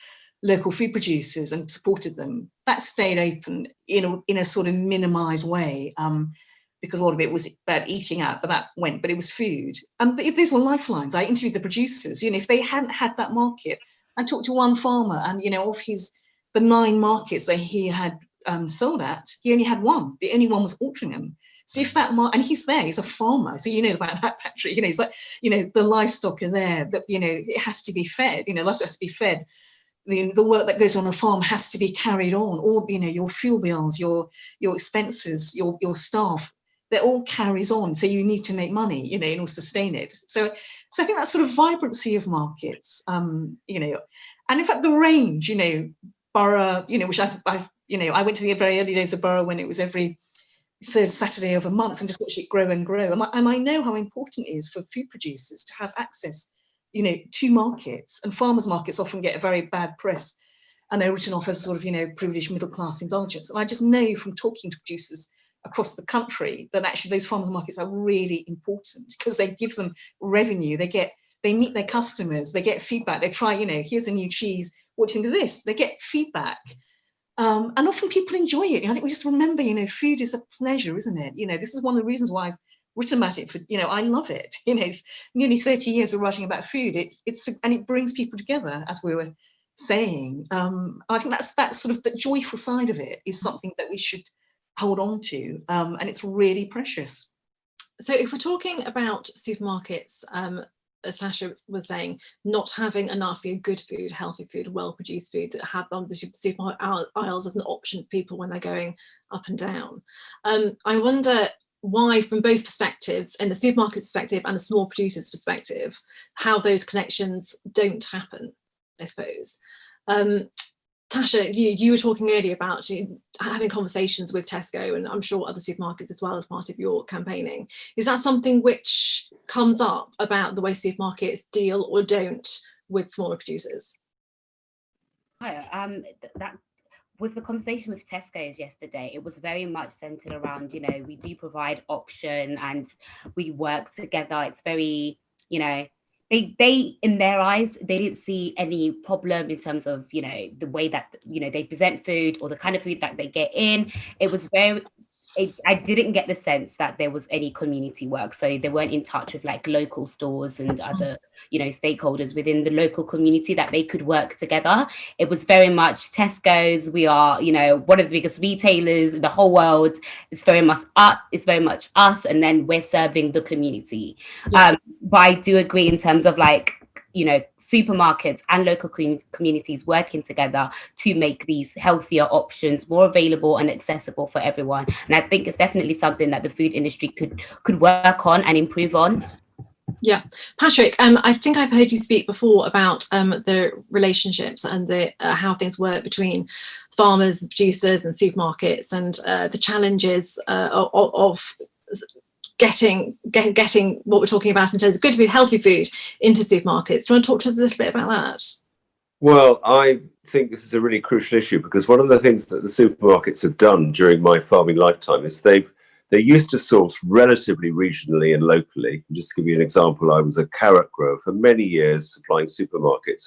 local food producers and supported them. That stayed open in a, in a sort of minimized way um, because a lot of it was about eating out, but that went, but it was food. And if these were lifelines, I interviewed the producers, you know, if they hadn't had that market, I talked to one farmer and, you know, of his, the nine markets that he had um, sold at, he only had one. The only one was Altrincham. So if that, and he's there, he's a farmer. So you know about that, Patrick, you know, he's like, you know, the livestock are there, but, you know, it has to be fed, you know, livestock has to be fed the, the work that goes on a farm has to be carried on all you know your fuel bills your your expenses your your staff that all carries on. So you need to make money, you know, and all sustain it. So, so I think that sort of vibrancy of markets, um, you know, and in fact the range, you know, Borough, you know, which I've, I've, you know, I went to the very early days of Borough when it was every third Saturday of a month and just watch it grow and grow. And I, and I know how important it is for food producers to have access, you know, to markets. And farmers markets often get a very bad press and they're written off as sort of, you know, privileged middle class indulgence. And I just know from talking to producers across the country that actually those farmers markets are really important because they give them revenue. They get, they meet their customers, they get feedback. They try, you know, here's a new cheese. What do you think of this? They get feedback. Um, and often people enjoy it. I think we just remember, you know, food is a pleasure, isn't it? You know, this is one of the reasons why I've written about it for, you know, I love it. You know, nearly 30 years of writing about food. It's, it's, and it brings people together, as we were saying. Um, I think that's, that sort of the joyful side of it is something that we should hold on to. Um, and it's really precious. So if we're talking about supermarkets, um, as Sasha was saying, not having enough you know, good food, healthy food, well-produced food that have on the supermarket aisles as an option for people when they're going up and down. Um, I wonder why, from both perspectives, in the supermarket perspective and the small producer's perspective, how those connections don't happen, I suppose. Um, Tasha, you, you were talking earlier about you, having conversations with Tesco and I'm sure other supermarkets as well as part of your campaigning. Is that something which comes up about the way supermarkets deal or don't with smaller producers? Hi, um, that with the conversation with Tesco's yesterday, it was very much centered around, you know, we do provide option and we work together. It's very, you know, they they in their eyes they didn't see any problem in terms of you know the way that you know they present food or the kind of food that they get in. It was very it, i didn't get the sense that there was any community work so they weren't in touch with like local stores and mm. other you know stakeholders within the local community that they could work together it was very much tesco's we are you know one of the biggest retailers in the whole world it's very much us it's very much us and then we're serving the community yeah. um but i do agree in terms of like you know supermarkets and local communities working together to make these healthier options more available and accessible for everyone. And i think it's definitely something that the food industry could could work on and improve on. Yeah, Patrick, um, I think I've heard you speak before about um, the relationships and the uh, how things work between farmers, producers and supermarkets and uh, the challenges uh, of, of, getting get, getting what we're talking about in terms of good food, healthy food into supermarkets. Do you want to talk to us a little bit about that? Well, I think this is a really crucial issue because one of the things that the supermarkets have done during my farming lifetime is they've they used to source relatively regionally and locally. Just to give you an example, I was a carrot grower for many years supplying supermarkets.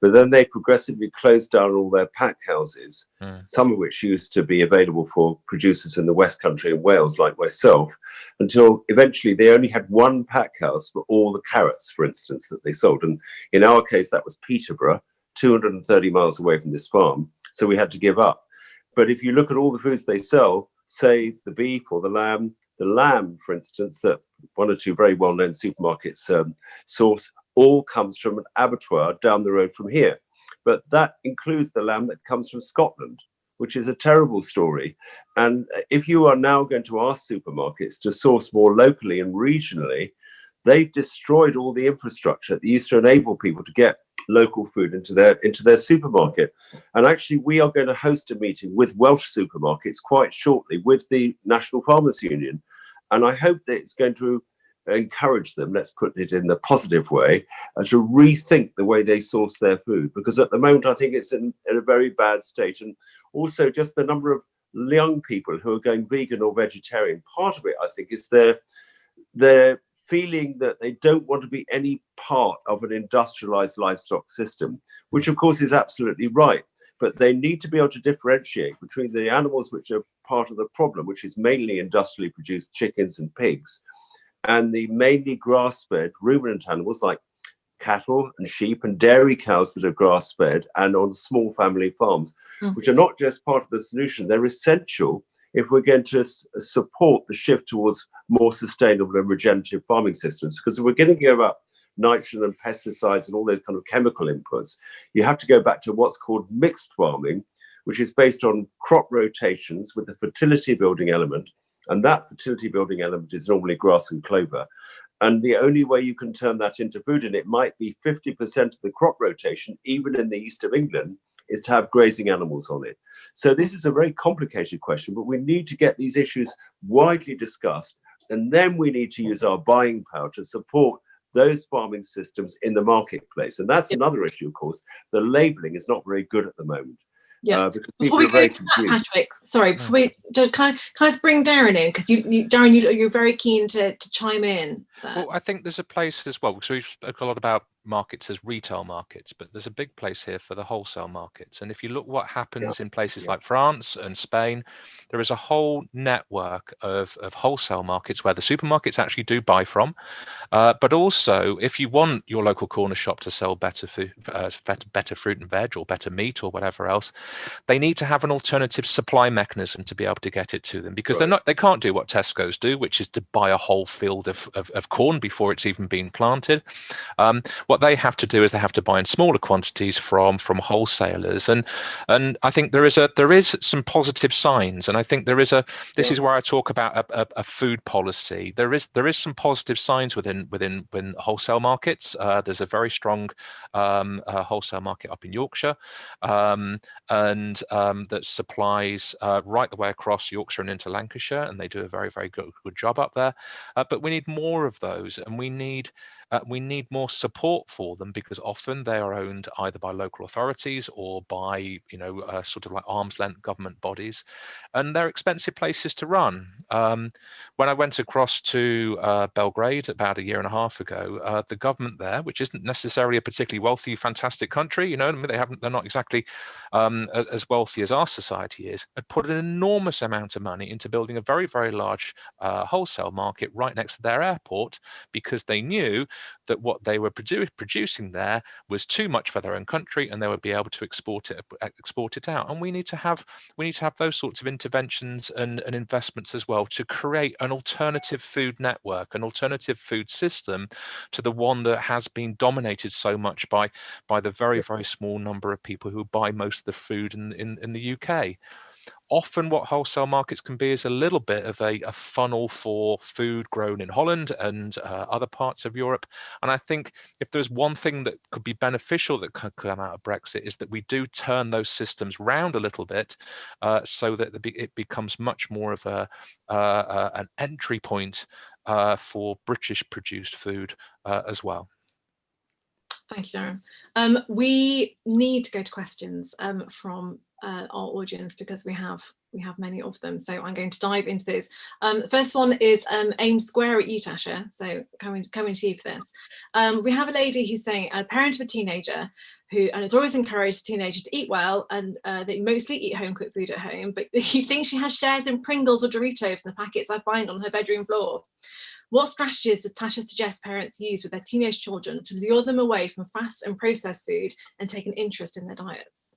But then they progressively closed down all their pack houses, mm. some of which used to be available for producers in the West Country and Wales, like myself, until eventually they only had one pack house for all the carrots, for instance, that they sold. And in our case, that was Peterborough, 230 miles away from this farm. So we had to give up. But if you look at all the foods they sell, say the beef or the lamb, the lamb, for instance, that one or two very well-known supermarkets um, source all comes from an abattoir down the road from here. But that includes the lamb that comes from Scotland, which is a terrible story. And uh, if you are now going to ask supermarkets to source more locally and regionally, they've destroyed all the infrastructure that used to enable people to get local food into their into their supermarket. And actually, we are going to host a meeting with Welsh supermarkets quite shortly with the National Farmers Union. And I hope that it's going to encourage them, let's put it in the positive way, and to rethink the way they source their food. Because at the moment, I think it's in, in a very bad state. And also just the number of young people who are going vegan or vegetarian, part of it, I think, is their, their feeling that they don't want to be any part of an industrialized livestock system, which of course is absolutely right. But they need to be able to differentiate between the animals which are part of the problem, which is mainly industrially produced chickens and pigs, and the mainly grass-fed ruminant animals like cattle and sheep and dairy cows that are grass-fed and on small family farms, mm. which are not just part of the solution, they're essential if we're going to support the shift towards more sustainable and regenerative farming systems. Because if we're going to give up nitrogen and pesticides and all those kind of chemical inputs, you have to go back to what's called mixed farming, which is based on crop rotations with a fertility building element And that fertility building element is normally grass and clover. And the only way you can turn that into food, and it might be 50% of the crop rotation, even in the east of England, is to have grazing animals on it. So this is a very complicated question, but we need to get these issues widely discussed. And then we need to use our buying power to support those farming systems in the marketplace. And that's another issue, of course. The labeling is not very good at the moment. Yeah. Uh, before we go to that, Patrick, sorry, before we just kind of kind of bring Darren in because you, you, Darren, you, you're very keen to to chime in. There. Well, I think there's a place as well. So we've spoken a lot about markets as retail markets, but there's a big place here for the wholesale markets. And if you look what happens yeah. in places yeah. like France and Spain, there is a whole network of, of wholesale markets where the supermarkets actually do buy from. Uh, but also, if you want your local corner shop to sell better food, uh, better, better fruit and veg or better meat or whatever else, they need to have an alternative supply mechanism to be able to get it to them because right. they're not they can't do what Tesco's do, which is to buy a whole field of, of, of corn before it's even been planted. Um, what they have to do is they have to buy in smaller quantities from from wholesalers, and and I think there is a there is some positive signs, and I think there is a this yeah. is where I talk about a, a, a, food policy. There is there is some positive signs within within within wholesale markets. Uh, there's a very strong um, uh, wholesale market up in Yorkshire, um, and um, that supplies uh, right the way across Yorkshire and into Lancashire, and they do a very very good good job up there. Uh, but we need more of those, and we need uh, we need more support for them because often they are owned either by local authorities or by, you know, uh, sort of like arm's length government bodies, and they're expensive places to run. Um, when I went across to uh, Belgrade about a year and a half ago, uh, the government there, which isn't necessarily a particularly wealthy, fantastic country, you know, they haven't, they're not exactly um, as, as, wealthy as our society is, had put an enormous amount of money into building a very, very large uh, wholesale market right next to their airport because they knew that what they were produ producing there was too much for their own country and they would be able to export it uh, export it out. And we need to have we need to have those sorts of interventions and, and investments as well to create an alternative food network an alternative food system to the one that has been dominated so much by by the very very small number of people who buy most of the food in in, in the UK often what wholesale markets can be is a little bit of a, a funnel for food grown in Holland and uh, other parts of Europe. And I think if there's one thing that could be beneficial that could come out of Brexit is that we do turn those systems round a little bit uh, so that it becomes much more of a uh, uh, an entry point uh, for British produced food uh, as well. Thank you, Darren. Um, we need to go to questions um, from uh, our audience because we have we have many of them. So I'm going to dive into those. Um, first one is um, aimed square at you, Tasha. So coming coming to you for this. Um, we have a lady who's saying a parent of a teenager who and it's always encouraged a teenager to eat well and uh, they mostly eat home cooked food at home, but you think she has shares in Pringles or Doritos in the packets I find on her bedroom floor. What strategies does Tasha suggest parents use with their teenage children to lure them away from fast and processed food and take an interest in their diets?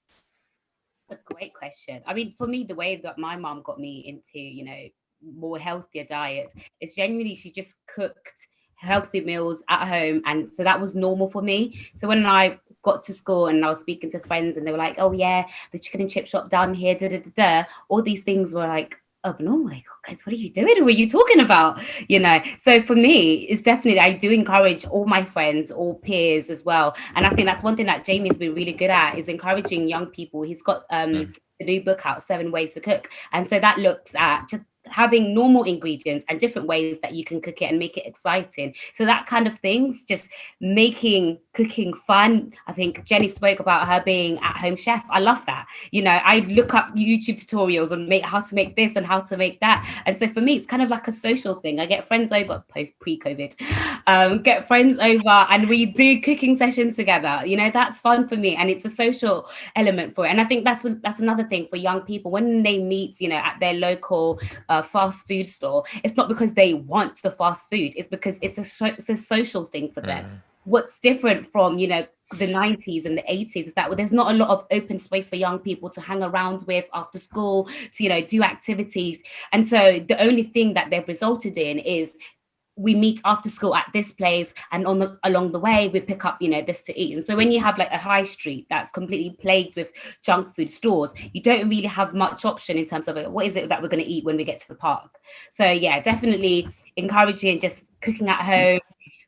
A great question. I mean, for me, the way that my mom got me into, you know, more healthier diet is genuinely she just cooked healthy meals at home. And so that was normal for me. So when I got to school and I was speaking to friends and they were like, oh yeah, the chicken and chip shop down here, da da da da, all these things were like abnormal. Like, oh, guys, what are you doing? What are you talking about? You know, so for me, it's definitely, I do encourage all my friends, all peers as well. And I think that's one thing that Jamie's been really good at is encouraging young people. He's got um, mm. the new book out, Seven Ways to Cook. And so that looks at just having normal ingredients and different ways that you can cook it and make it exciting. So that kind of things, just making cooking fun. I think Jenny spoke about her being at home chef. I love that. You know, I look up YouTube tutorials and make how to make this and how to make that. And so for me, it's kind of like a social thing. I get friends over post pre-COVID, um, get friends over and we do cooking sessions together. You know, that's fun for me. And it's a social element for it. And I think that's that's another thing for young people when they meet, you know, at their local uh, fast food store, it's not because they want the fast food, it's because it's a, it's a social thing for them. Mm. What's different from, you know, the 90s and the 80s is that there's not a lot of open space for young people to hang around with after school, to, you know, do activities. And so the only thing that they've resulted in is we meet after school at this place and on the along the way we pick up you know this to eat and so when you have like a high street that's completely plagued with junk food stores you don't really have much option in terms of like, what is it that we're going to eat when we get to the park so yeah definitely encouraging just cooking at home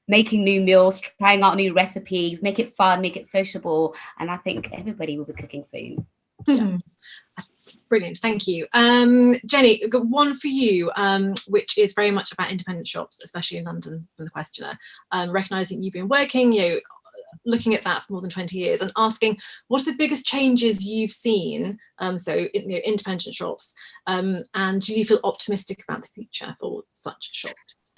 making new meals trying out new recipes make it fun make it sociable and i think everybody will be cooking soon yeah. Brilliant, thank you. Um, Jenny, got one for you, um, which is very much about independent shops, especially in London from the questioner. Um, recognising you've been working, you know, looking at that for more than 20 years and asking what are the biggest changes you've seen, um, so you know, independent shops, um, and do you feel optimistic about the future for such shops?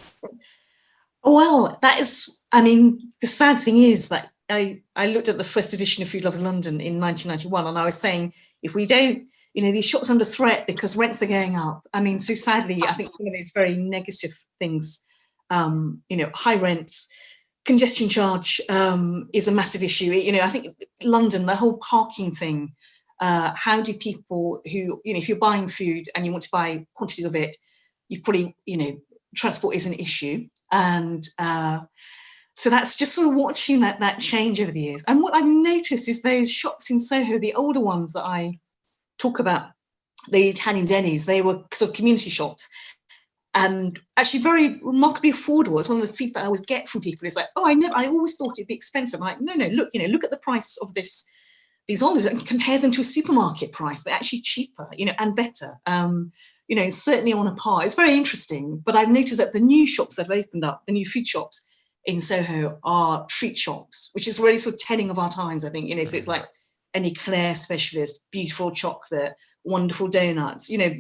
Well, that is, I mean, the sad thing is that I, I looked at the first edition of Food Lovers London in 1991 and I was saying, if we don't you know, these shops under threat because rents are going up. I mean, so sadly, I think some of those very negative things, um, you know, high rents, congestion charge um, is a massive issue. You know, I think London, the whole parking thing, uh, how do people who, you know, if you're buying food and you want to buy quantities of it, you probably, you know, transport is an issue. And uh, so that's just sort of watching that that change over the years. And what I've noticed is those shops in Soho, the older ones that I talk about the Italian Denny's. They were sort of community shops and actually very remarkably affordable. It's one of the feedback I always get from people is like, oh, I never, I always thought it'd be expensive. I'm like, no, no, look, you know, look at the price of this, these olives and compare them to a supermarket price. They're actually cheaper, you know, and better. Um, you know, certainly on a par. It's very interesting, but I've noticed that the new shops that have opened up, the new food shops in Soho are treat shops, which is really sort of telling of our times, I think, you know, so it's like an eclair specialist, beautiful chocolate, wonderful donuts, you know,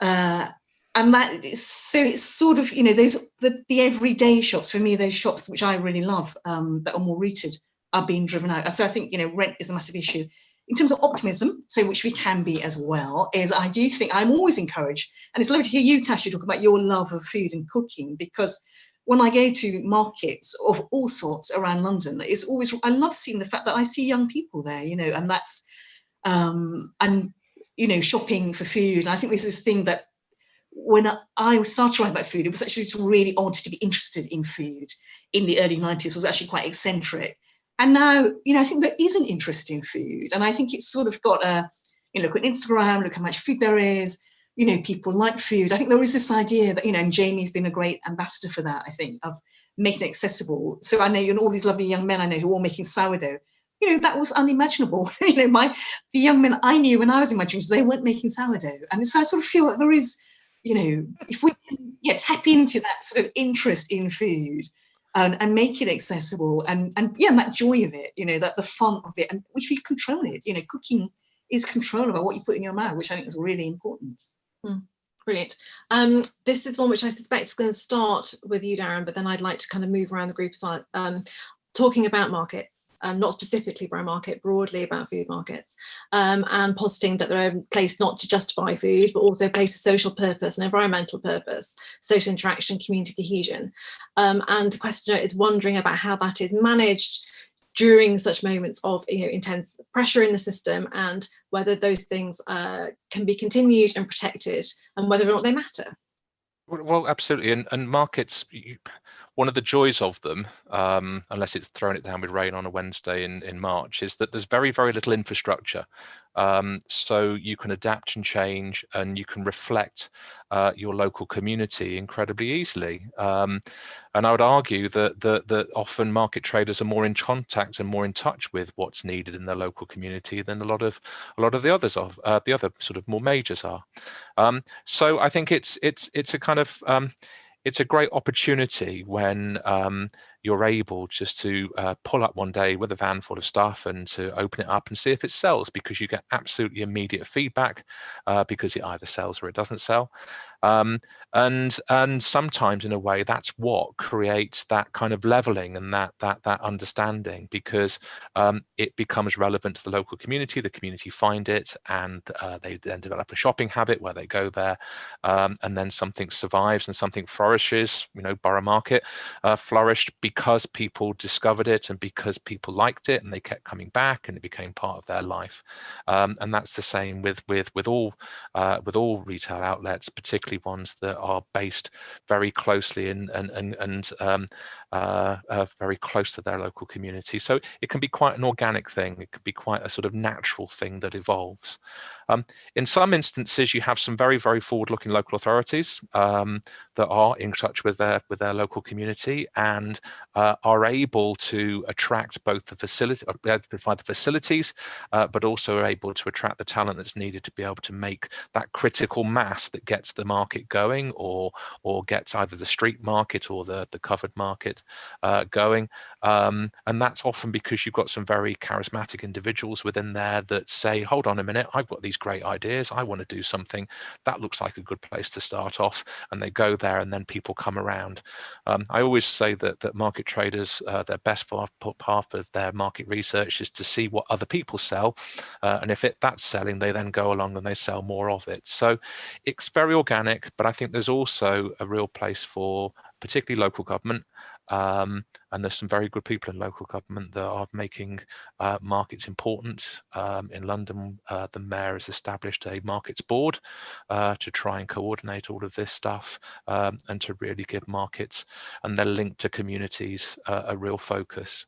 uh, and that is so it's sort of you know those the, the everyday shops for me those shops which I really love um, that are more rooted are being driven out. So I think you know rent is a massive issue in terms of optimism so which we can be as well is I do think I'm always encouraged and it's lovely to hear you Tasha talk about your love of food and cooking because when I go to markets of all sorts around London, it's always, I love seeing the fact that I see young people there, you know, and that's, um, and, you know, shopping for food. And I think this is a thing that when I started writing about food, it was actually really odd to be interested in food in the early 90s, was actually quite eccentric. And now, you know, I think there is an interest in food. And I think it's sort of got a, you know, look at Instagram, look how much food there is, you know, people like food. I think there is this idea that, you know, and Jamie's been a great ambassador for that, I think, of making it accessible. So I know, you know, all these lovely young men I know who are all making sourdough, you know, that was unimaginable. you know, my, the young men I knew when I was in my dreams, they weren't making sourdough. And so I sort of feel like there is, you know, if we can yeah, tap into that sort of interest in food and, make it accessible and, and yeah, and that joy of it, you know, that the fun of it, and if you control it, you know, cooking is control over what you put in your mouth, which I think is really important. Mm, brilliant. Um, this is one which I suspect is going to start with you, Darren, but then I'd like to kind of move around the group as well. Um, talking about markets, um, not specifically Borough Market, broadly about food markets, um, and positing that they're a place not to just buy food, but also a place of social purpose and environmental purpose, social interaction, community cohesion. Um, and the questioner is wondering about how that is managed during such moments of you know intense pressure in the system and whether those things uh, can be continued and protected and whether or not they matter. Well, absolutely, and, and markets, one of the joys of them, um, unless it's throwing it down with rain on a Wednesday in, in March, is that there's very, very little infrastructure. Um, so you can adapt and change and you can reflect uh, your local community incredibly easily. Um, and I would argue that, that, that often market traders are more in contact and more in touch with what's needed in their local community than a lot of a lot of the others of uh, the other sort of more majors are. Um, so I think it's it's it's a kind of um, it's a great opportunity when um, you're able just to uh, pull up one day with a van full of stuff and to open it up and see if it sells because you get absolutely immediate feedback uh, because it either sells or it doesn't sell. Um, and and sometimes in a way that's what creates that kind of leveling and that that that understanding because um, it becomes relevant to the local community the community find it and uh, they then develop a shopping habit where they go there um, and then something survives and something flourishes you know borough market uh, flourished because people discovered it and because people liked it and they kept coming back and it became part of their life. Um, and that's the same with with with all uh, with all retail outlets, particularly ones that are based very closely and and and, and um, uh, uh, very close to their local community. So it can be quite an organic thing. It could be quite a sort of natural thing that evolves. Um, in some instances, you have some very, very forward-looking local authorities um, that are in touch with their with their local community and uh, are able to attract both the facility, uh, provide the facilities, uh, but also are able to attract the talent that's needed to be able to make that critical mass that gets the market going, or or gets either the street market or the the covered market uh, going. Um, and that's often because you've got some very charismatic individuals within there that say, "Hold on a minute, I've got these great ideas. I want to do something that looks like a good place to start off. And they go there and then people come around. Um, I always say that, that market traders, uh, their best part of their market research is to see what other people sell. Uh, and if it that's selling, they then go along and they sell more of it. So it's very organic, but I think there's also a real place for particularly local government. Um, and there's some very good people in local government that are making uh, markets important. Um, in London, uh, the mayor has established a markets board uh, to try and coordinate all of this stuff um, and to really give markets and their link to communities uh, a real focus.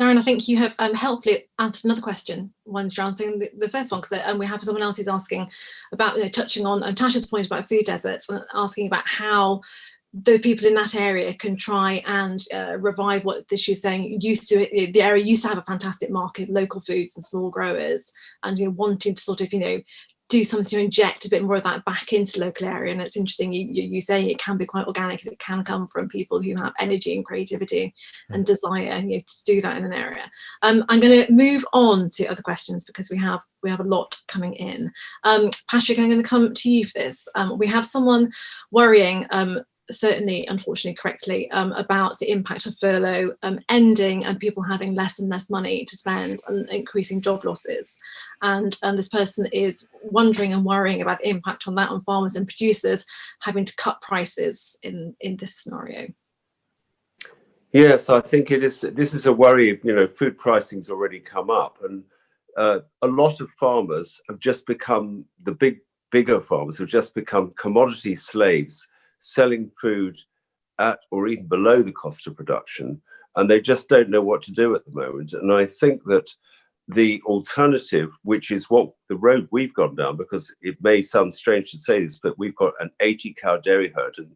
Darren, I think you have um, helpfully answered another question once you're answering the, the first one, because um, we have someone else who's asking about, you know, touching on um, Tasha's point about food deserts and asking about how the people in that area can try and uh, revive what this she's saying used to it the area used to have a fantastic market local foods and small growers and you know wanting to sort of you know do something to inject a bit more of that back into the local area. And it's interesting you, you, you say it can be quite organic and it can come from people who have energy and creativity hmm. and desire you know, to do that in an area. Um, i'm going to move on to other questions because we have we have a lot coming in. Um, patrick i'm going to come to you for this. Um, we have someone worrying um, certainly, unfortunately, correctly um, about the impact of furlough um, ending and people having less and less money to spend and increasing job losses. And um, this person is wondering and worrying about the impact on that on farmers and producers having to cut prices in, in this scenario. Yes, I think it is. This is a worry. You know, food pricing's already come up, and uh, a lot of farmers have just become the big, bigger farmers have just become commodity slaves selling food at or even below the cost of production, and they just don't know what to do at the moment. And I think that the alternative, which is what the road we've gone down, because it may sound strange to say this, but we've got an 80 cow dairy herd, and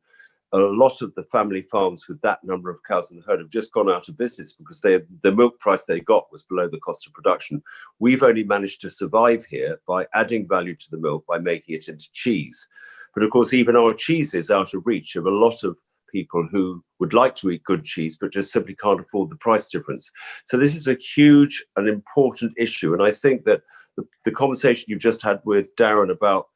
a lot of the family farms with that number of cows in the herd have just gone out of business because they the milk price they got was below the cost of production. We've only managed to survive here by adding value to the milk by making it into cheese. But of course, even our cheese is out of reach of a lot of people who would like to eat good cheese, but just simply can't afford the price difference. So this is a huge and important issue. And I think that the, the conversation you've just had with Darren about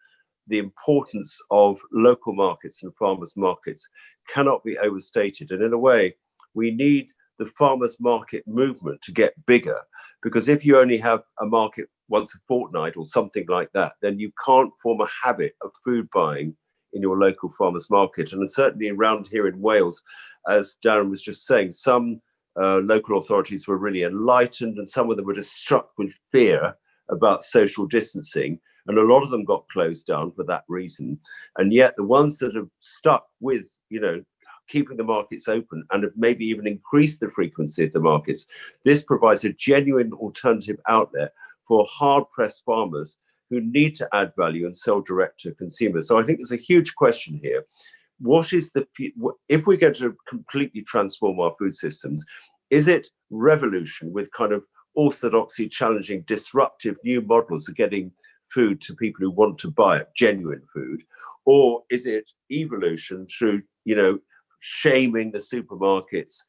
the importance of local markets and farmers markets cannot be overstated. And in a way, we need the farmers market movement to get bigger because if you only have a market once a fortnight or something like that, then you can't form a habit of food buying in your local farmers market. And certainly around here in Wales, as Darren was just saying, some uh, local authorities were really enlightened and some of them were just struck with fear about social distancing. And a lot of them got closed down for that reason. And yet the ones that have stuck with, you know, keeping the markets open and have maybe even increased the frequency of the markets, this provides a genuine alternative outlet for hard-pressed farmers who need to add value and sell direct to consumers. So I think there's a huge question here. What is the, if we're going to completely transform our food systems, is it revolution with kind of orthodoxy challenging disruptive new models of getting food to people who want to buy it, genuine food? Or is it evolution through, you know, shaming the supermarkets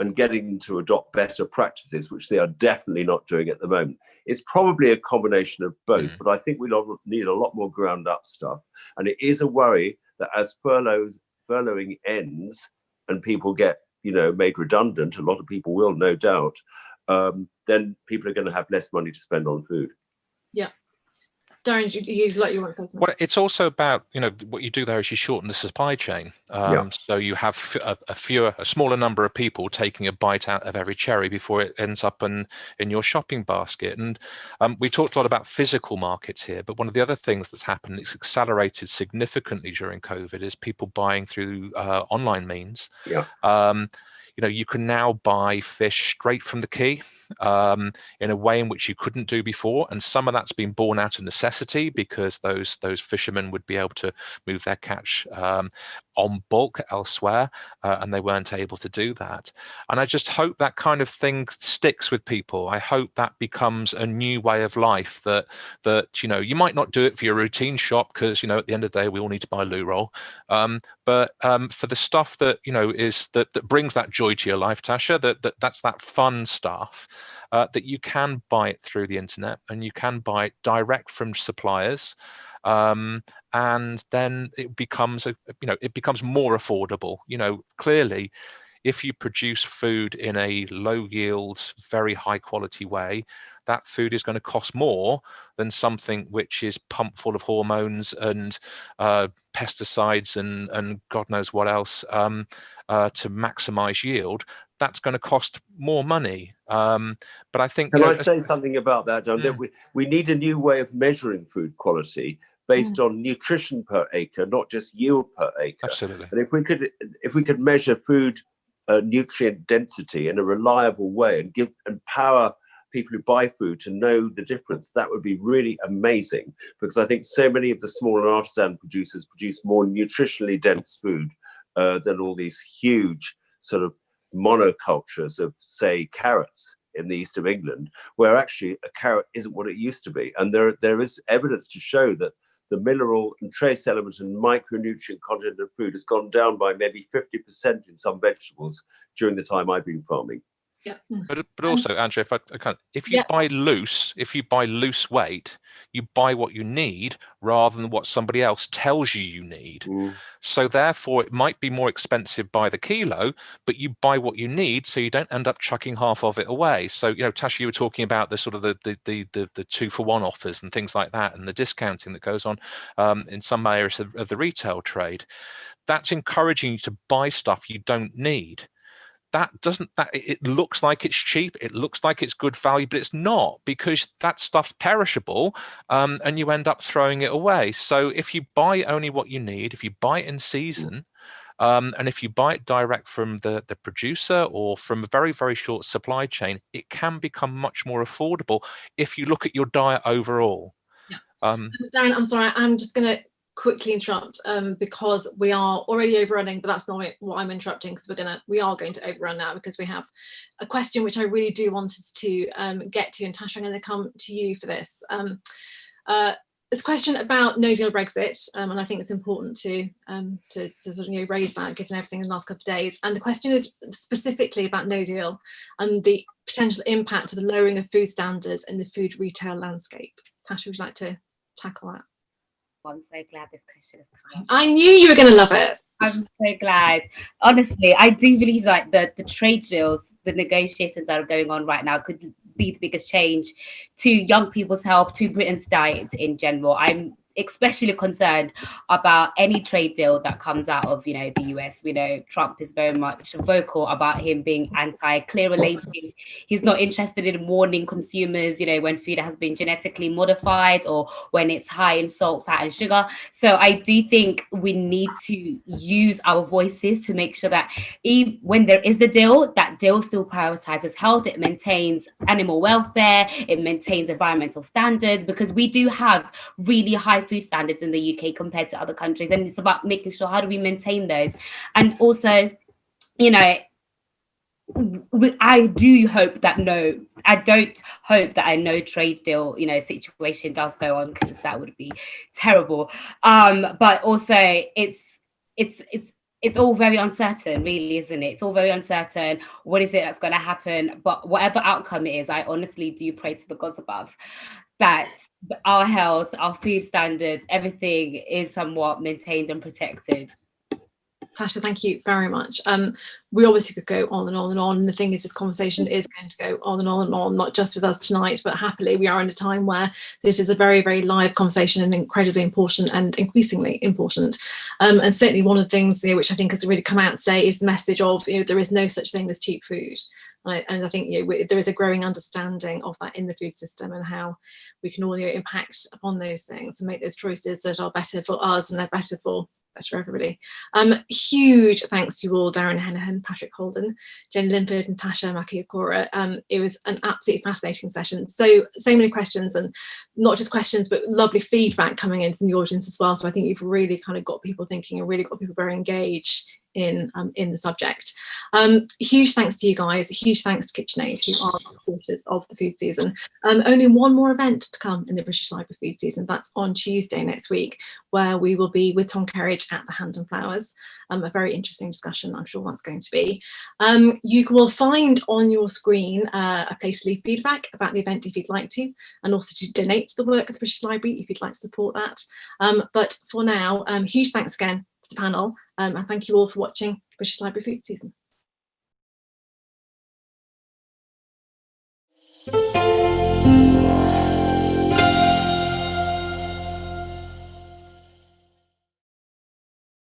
and getting them to adopt better practices, which they are definitely not doing at the moment. It's probably a combination of both, mm. but I think we need a lot more ground up stuff. And it is a worry that as furloughs, furloughing ends and people get, you know, made redundant, a lot of people will, no doubt, um, then people are going to have less money to spend on food. Yeah. Darren, you, you like you want to say something? Well, it's also about you know what you do there is you shorten the supply chain. Um, Yeah. So you have a, a fewer, a smaller number of people taking a bite out of every cherry before it ends up in in your shopping basket. And um, we talked a lot about physical markets here, but one of the other things that's happened, it's accelerated significantly during COVID, is people buying through uh, online means. Yeah. Um, you know, you can now buy fish straight from the quay um, in a way in which you couldn't do before. And some of that's been born out of necessity because those those fishermen would be able to move their catch um, on bulk elsewhere, uh, and they weren't able to do that. And I just hope that kind of thing sticks with people. I hope that becomes a new way of life that that you know you might not do it for your routine shop because you know at the end of the day we all need to buy loo roll. Um, but um, for the stuff that you know is that that brings that joy to your life, Tasha, that, that that's that fun stuff uh, that you can buy it through the internet and you can buy it direct from suppliers um, and then it becomes a you know it becomes more affordable you know clearly if you produce food in a low yield very high quality way that food is going to cost more than something which is pumped full of hormones and uh, pesticides and and god knows what else um, uh, to maximize yield that's going to cost more money um, but i think Can you know, I say something about that, John? That Mm. we, we need a new way of measuring food quality based on nutrition per acre, not just yield per acre. absolutely And if we could, if we could measure food uh, nutrient density in a reliable way and give empower people who buy food to know the difference, that would be really amazing. Because I think so many of the small and artisan producers produce more nutritionally dense food uh, than all these huge sort of monocultures of, say, carrots in the east of England, where actually a carrot isn't what it used to be. And there, there is evidence to show that the mineral and trace element and micronutrient content of food has gone down by maybe 50% in some vegetables during the time I've been farming. Yeah. But but Um, also, Andrew, if I, I can, if you yeah. buy loose, if you buy loose weight, you buy what you need rather than what somebody else tells you you need. So therefore, it might be more expensive by the kilo, but you buy what you need, so you don't end up chucking half of it away. So you know, Tasha, you were talking about the sort of the the the the, the two for one offers and things like that, and the discounting that goes on um, in some areas of, of the retail trade. That's encouraging you to buy stuff you don't need that doesn't that it looks like it's cheap it looks like it's good value but it's not because that stuff's perishable um, and you end up throwing it away. So if you buy only what you need if you buy it in season um, and if you buy it direct from the the producer or from a very very short supply chain it can become much more affordable if you look at your diet overall. Yeah. um, Darren, I'm sorry, I'm just going to quickly interrupt um, because we are already overrunning, but that's not what I'm interrupting because we're gonna we are going to overrun now because we have a question which I really do want us to um, get to, and Tasha, I'm going to come to you for this. Um, uh, a question about no deal Brexit, um, and I think it's important to, um, to to sort of you know raise that given everything in the last couple of days. And the question is specifically about no deal and the potential impact of the lowering of food standards in the food retail landscape. Tasha, would you like to tackle that? I'm so glad this question has come up. I knew you were going to love it. I'm so glad. Honestly, I do believe like the, the trade deals, the negotiations that are going on right now could be the biggest change to young people's health, to Britain's diet in general. I'm especially concerned about any trade deal that comes out of you know the US. We know Trump is very much vocal about him being anti clearer labeling. He's not interested in warning consumers, you know, when food has been genetically modified or when it's high in salt, fat, and sugar. So I do think we need to use our voices to make sure that even when there is a deal, that deal still prioritizes health. It maintains animal welfare. It maintains environmental standards because we do have really high food standards in the UK compared to other countries, and it's about making sure how do we maintain those, and also, you know. I do hope that no, I don't hope that a no trade deal, you know, situation does go on because that would be terrible. Um, but also it's it's it's it's all very uncertain, really, isn't it? It's all very uncertain. What is it that's going to happen? But whatever outcome it is, I honestly do pray to the gods above that our health, our food standards, everything is somewhat maintained and protected. Tasha, thank you very much. Um, we obviously could go on and on and on. And the thing is, this conversation is going to go on and on and on, not just with us tonight, but happily we are in a time where this is a very, very live conversation and incredibly important and increasingly important. Um, and certainly one of the things you know, which I think has really come out today is the message of, you know, there is no such thing as cheap food. And I, and I think you know, there is a growing understanding of that in the food system and how we can all you know, impact upon those things and make those choices that are better for us and they're better for better everybody. Um, huge thanks to you all, Darren Henaghan, Patrick Holden, Jenny Linford and Tasha. Um, it was an absolutely fascinating session. So, so many questions and not just questions, but lovely feedback coming in from the audience as well. So I think you've really kind of got people thinking and really got people very engaged in um, in the subject. Um, huge thanks to you guys. Huge thanks to KitchenAid, who are supporters of the food season. Um, only one more event to come in the British Library food season. That's on Tuesday next week, where we will be with Tom Kerridge at the Hand and Flowers. Um, a very interesting discussion, I'm sure that's going to be. Um, you will find on your screen uh, a place to leave feedback about the event if you'd like to, and also to donate to the work of the British Library if you'd like to support that. Um, but for now, huge thanks again panel um, and thank you all for watching British Library Food Season.